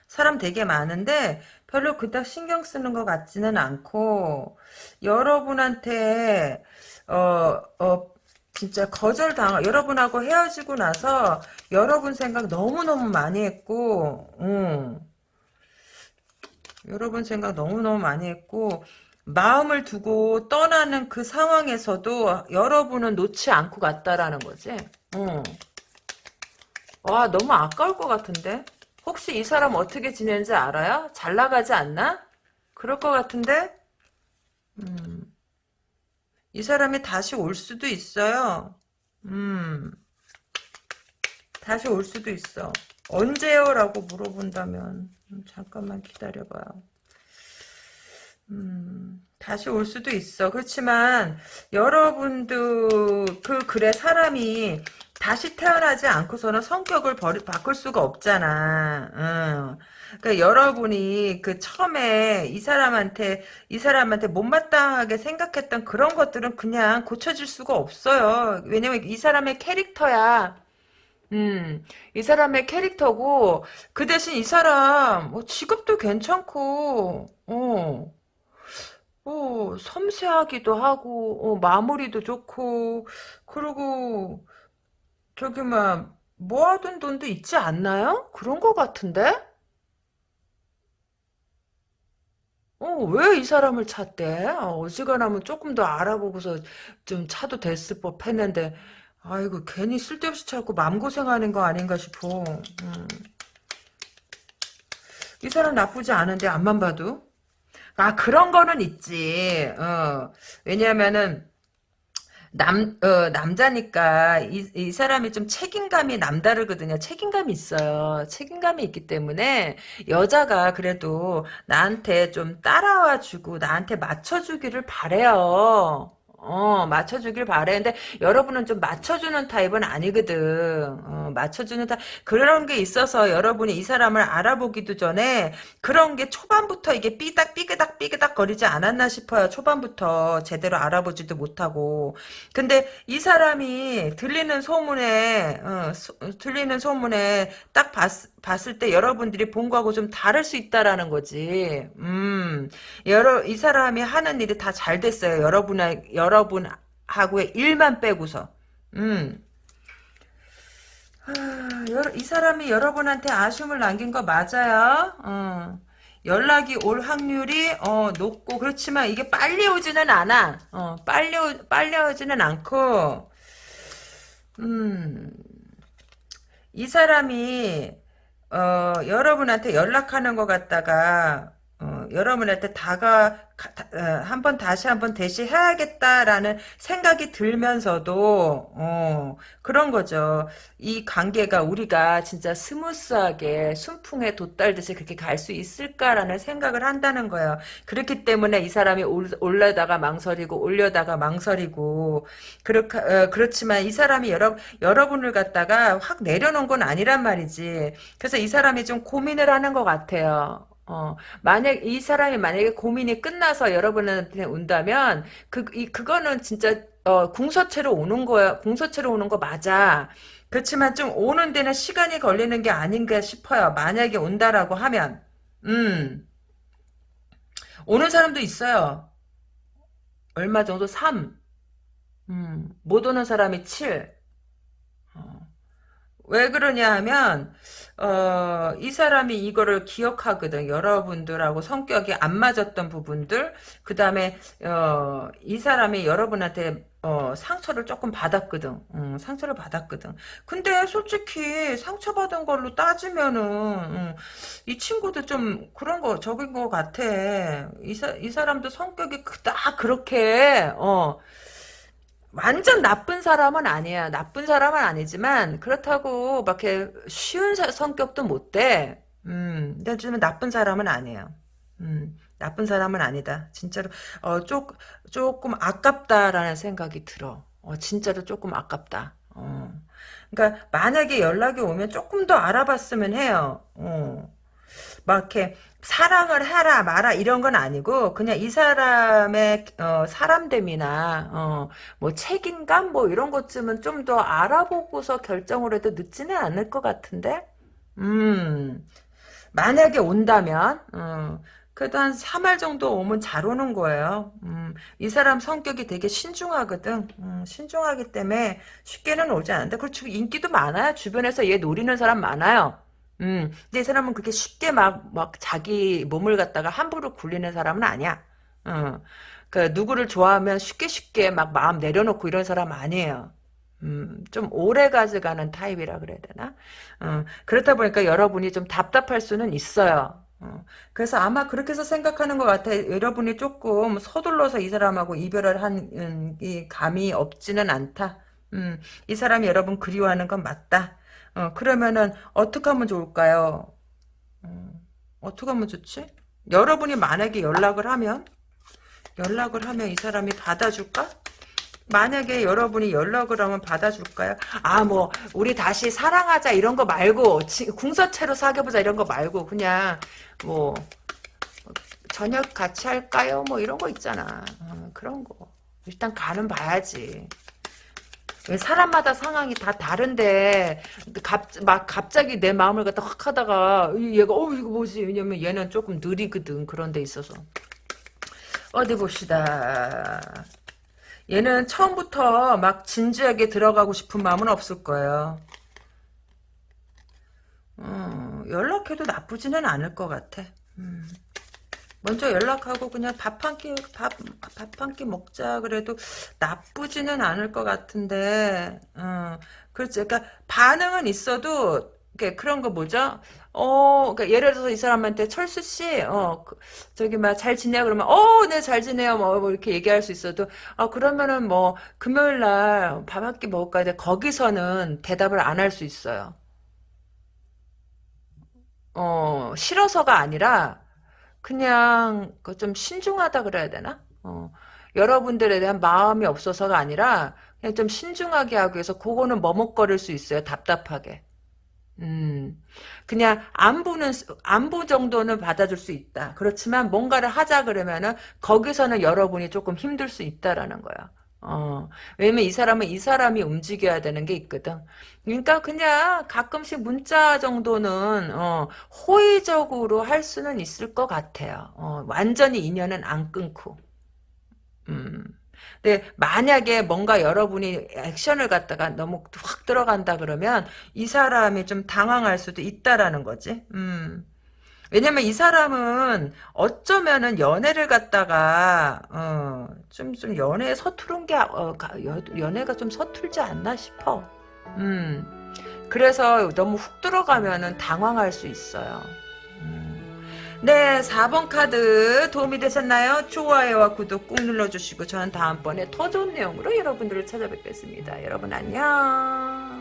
사람 되게 많은데 별로 그닥 신경 쓰는 것 같지는 않고 여러분한테 어, 어, 진짜 거절당 여러분하고 헤어지고 나서 여러분 생각 너무너무 많이 했고 음. 여러분 생각 너무너무 많이 했고 마음을 두고 떠나는 그 상황에서도 여러분은 놓지 않고 갔다라는 거지. 음. 와 너무 아까울 것 같은데 혹시 이 사람 어떻게 지내는지 알아요? 잘 나가지 않나? 그럴 것 같은데 음. 이 사람이 다시 올 수도 있어요. 음. 다시 올 수도 있어. 언제요? 라고 물어본다면 음, 잠깐만 기다려봐요. 음, 다시 올 수도 있어. 그렇지만 여러분도 그 글의 사람이 다시 태어나지 않고서는 성격을 버리, 바꿀 수가 없잖아. 응. 그러니까 여러분이 그 처음에 이 사람한테 이 사람한테 못마땅하게 생각했던 그런 것들은 그냥 고쳐질 수가 없어요. 왜냐면 이 사람의 캐릭터야. 음, 이 사람의 캐릭터고 그 대신 이 사람 뭐 직업도 괜찮고 어. 어, 섬세하기도 하고 어, 마무리도 좋고 그리고 저기 막 모아둔 돈도 있지 않나요? 그런 것 같은데? 어, 왜 이 사람을 찾대? 어, 어지간하면 조금 더 알아보고서 좀 차도 됐을 법 했는데, 아이고, 괜히 쓸데없이 찾고 마음고생하는 거 아닌가 싶어. 음. 이 사람 나쁘지 않은데 앞만 봐도 아 그런 거는 있지 어 왜냐면은 남, 어, 남자니까 이, 이 사람이 좀 책임감이 남다르거든요. 책임감이 있어요. 책임감이 있기 때문에 여자가 그래도 나한테 좀 따라와 주고 나한테 맞춰주기를 바래요. 어, 맞춰주길 바래. 근데 여러분은 좀 맞춰주는 타입은 아니거든. 어, 맞춰주는 타입. 그런 게 있어서 여러분이 이 사람을 알아보기도 전에 그런 게 초반부터 이게 삐딱, 삐그닥, 삐그닥 거리지 않았나 싶어요. 초반부터 제대로 알아보지도 못하고. 근데 이 사람이 들리는 소문에, 어, 소, 들리는 소문에 딱 봤, 봤을 때 여러분들이 본 거하고 좀 다를 수 있다라는 거지. 음, 여러, 이 사람이 하는 일이 다 잘 됐어요. 여러분의, 여러분하고의 일만 빼고서. 음. 하, 여, 이 사람이 여러분한테 아쉬움을 남긴 거 맞아요. 어. 연락이 올 확률이 어, 높고 그렇지만 이게 빨리 오지는 않아. 어, 빨리 오, 빨리 오지는 않고 음. 이 사람이 어, 여러분한테 연락하는 것 같다가 어, 여러분한테 다가 어, 한번 다시 한번 대시해야겠다라는 생각이 들면서도 어, 그런 거죠. 이 관계가 우리가 진짜 스무스하게 순풍에 돛달듯이 그렇게 갈 수 있을까라는 생각을 한다는 거예요. 그렇기 때문에 이 사람이 올, 올려다가 망설이고 올려다가 망설이고 그렇 어, 그렇지만 이 사람이 여러 여러분을 갖다가 확 내려놓은 건 아니란 말이지. 그래서 이 사람이 좀 고민을 하는 것 같아요. 어, 만약 이 사람이 만약에 고민이 끝나서 여러분한테 온다면 그 이 그거는 진짜 어, 궁서체로 오는 거야. 궁서체로 오는 거 맞아. 그렇지만 좀 오는 데는 시간이 걸리는 게 아닌가 싶어요. 만약에 온다라고 하면. 음. 오는 사람도 있어요. 얼마 정도? 3. 음. 못 오는 사람이 7. 어. 왜 그러냐 하면 어, 이 사람이 이거를 기억하거든. 여러분들하고 성격이 안 맞았던 부분들. 그 다음에, 어, 이 사람이 여러분한테, 어, 상처를 조금 받았거든. 음, 상처를 받았거든. 근데 솔직히 상처받은 걸로 따지면은, 음, 이 친구도 좀 그런 거, 적인 것 같아. 이, 사, 이 사람도 성격이 그닥 그렇게, 어, 완전 나쁜 사람은 아니야. 나쁜 사람은 아니지만 그렇다고 막 이렇게 쉬운 사, 성격도 못 돼. 음, 근데 좀 나쁜 사람은 아니에요. 음, 나쁜 사람은 아니다. 진짜로 어, 조, 조금 아깝다라는 생각이 들어. 어, 진짜로 조금 아깝다. 어. 그러니까 만약에 연락이 오면 조금 더 알아봤으면 해요. 어. 막 이렇게 사랑을 해라 마라 이런 건 아니고 그냥 이 사람의 어, 사람됨이나 어, 뭐 책임감 뭐 이런 것쯤은 좀 더 알아보고서 결정을 해도 늦지는 않을 것 같은데 음 만약에 온다면 어, 그래도 한 3월 정도 오면 잘 오는 거예요. 음, 이 사람 성격이 되게 신중하거든. 음, 신중하기 때문에 쉽게는 오지 않는데 그렇죠. 인기도 많아요. 주변에서 얘 노리는 사람 많아요. 음, 근데 이 사람은 그렇게 쉽게 막, 막 자기 몸을 갖다가 함부로 굴리는 사람은 아니야. 어. 그, 누구를 좋아하면 쉽게 쉽게 막 마음 내려놓고 이런 사람 아니에요. 음, 좀 오래 가져가는 타입이라 그래야 되나? 어, 그렇다 보니까 여러분이 좀 답답할 수는 있어요. 어, 그래서 아마 그렇게 해서 생각하는 것 같아요. 여러분이 조금 서둘러서 이 사람하고 이별을 한, 음, 이 감이 없지는 않다. 음, 이 사람이 여러분 그리워하는 건 맞다. 어, 그러면은 어떻게 하면 좋을까요? 어, 어떻게 하면 좋지? 여러분이 만약에 연락을 하면 연락을 하면 이 사람이 받아줄까? 만약에 여러분이 연락을 하면 받아줄까요? 아, 뭐, 우리 다시 사랑하자 이런 거 말고, 궁서체로 사귀어보자 이런 거 말고, 그냥, 뭐, 저녁 같이 할까요? 뭐 이런 거 있잖아. 어, 그런 거. 일단 가는 봐야지. 사람마다 상황이 다 다른데 갑, 막 갑자기 내 마음을 갖다 확 하다가 얘가 어 이거 뭐지? 왜냐면 얘는 조금 느리거든 그런 데 있어서. 어디 봅시다. 얘는 처음부터 막 진지하게 들어가고 싶은 마음은 없을 거예요. 어, 연락해도 나쁘지는 않을 것 같아. 음. 먼저 연락하고 그냥 밥 한 끼, 밥, 밥 한 끼 먹자. 그래도 나쁘지는 않을 것 같은데, 어, 그렇지. 그러니까 반응은 있어도, 그 그런 거 뭐죠? 어, 그러니까 예를 들어서 이 사람한테 철수 씨, 어, 그, 저기 막 잘 지내요? 그러면 어, 네, 잘 지내요. 뭐, 뭐 이렇게 얘기할 수 있어도 아, 그러면은 뭐 금요일 날 밥 한 끼 먹을까 돼. 거기서는 대답을 안 할 수 있어요. 어, 싫어서가 아니라 그냥 그좀 신중하다 그래야 되나? 어, 여러분들에 대한 마음이 없어서가 아니라 그냥 좀 신중하게 하기 위해서 그거는 머뭇거릴 수 있어요. 답답하게. 음, 그냥 안부는 안부 정도는 받아줄 수 있다. 그렇지만 뭔가를 하자 그러면은 거기서는 여러분이 조금 힘들 수 있다라는 거야. 어, 왜냐면 이 사람은 이 사람이 움직여야 되는 게 있거든. 그러니까 그냥 가끔씩 문자 정도는 어, 호의적으로 할 수는 있을 것 같아요. 어, 완전히 인연은 안 끊고. 음. 근데 만약에 뭔가 여러분이 액션을 갖다가 너무 확 들어간다 그러면 이 사람이 좀 당황할 수도 있다라는 거지. 음. 왜냐면 이 사람은 어쩌면은 연애를 갖다가 어, 좀, 좀 연애에 서투른 게 어, 연애가 좀 서툴지 않나 싶어. 음. 그래서 너무 훅 들어가면은 당황할 수 있어요. 음. 네, 4번 카드 도움이 되셨나요? 좋아요와 구독 꾹 눌러주시고 저는 다음번에 더 좋은 내용으로 여러분들을 찾아뵙겠습니다. 여러분 안녕.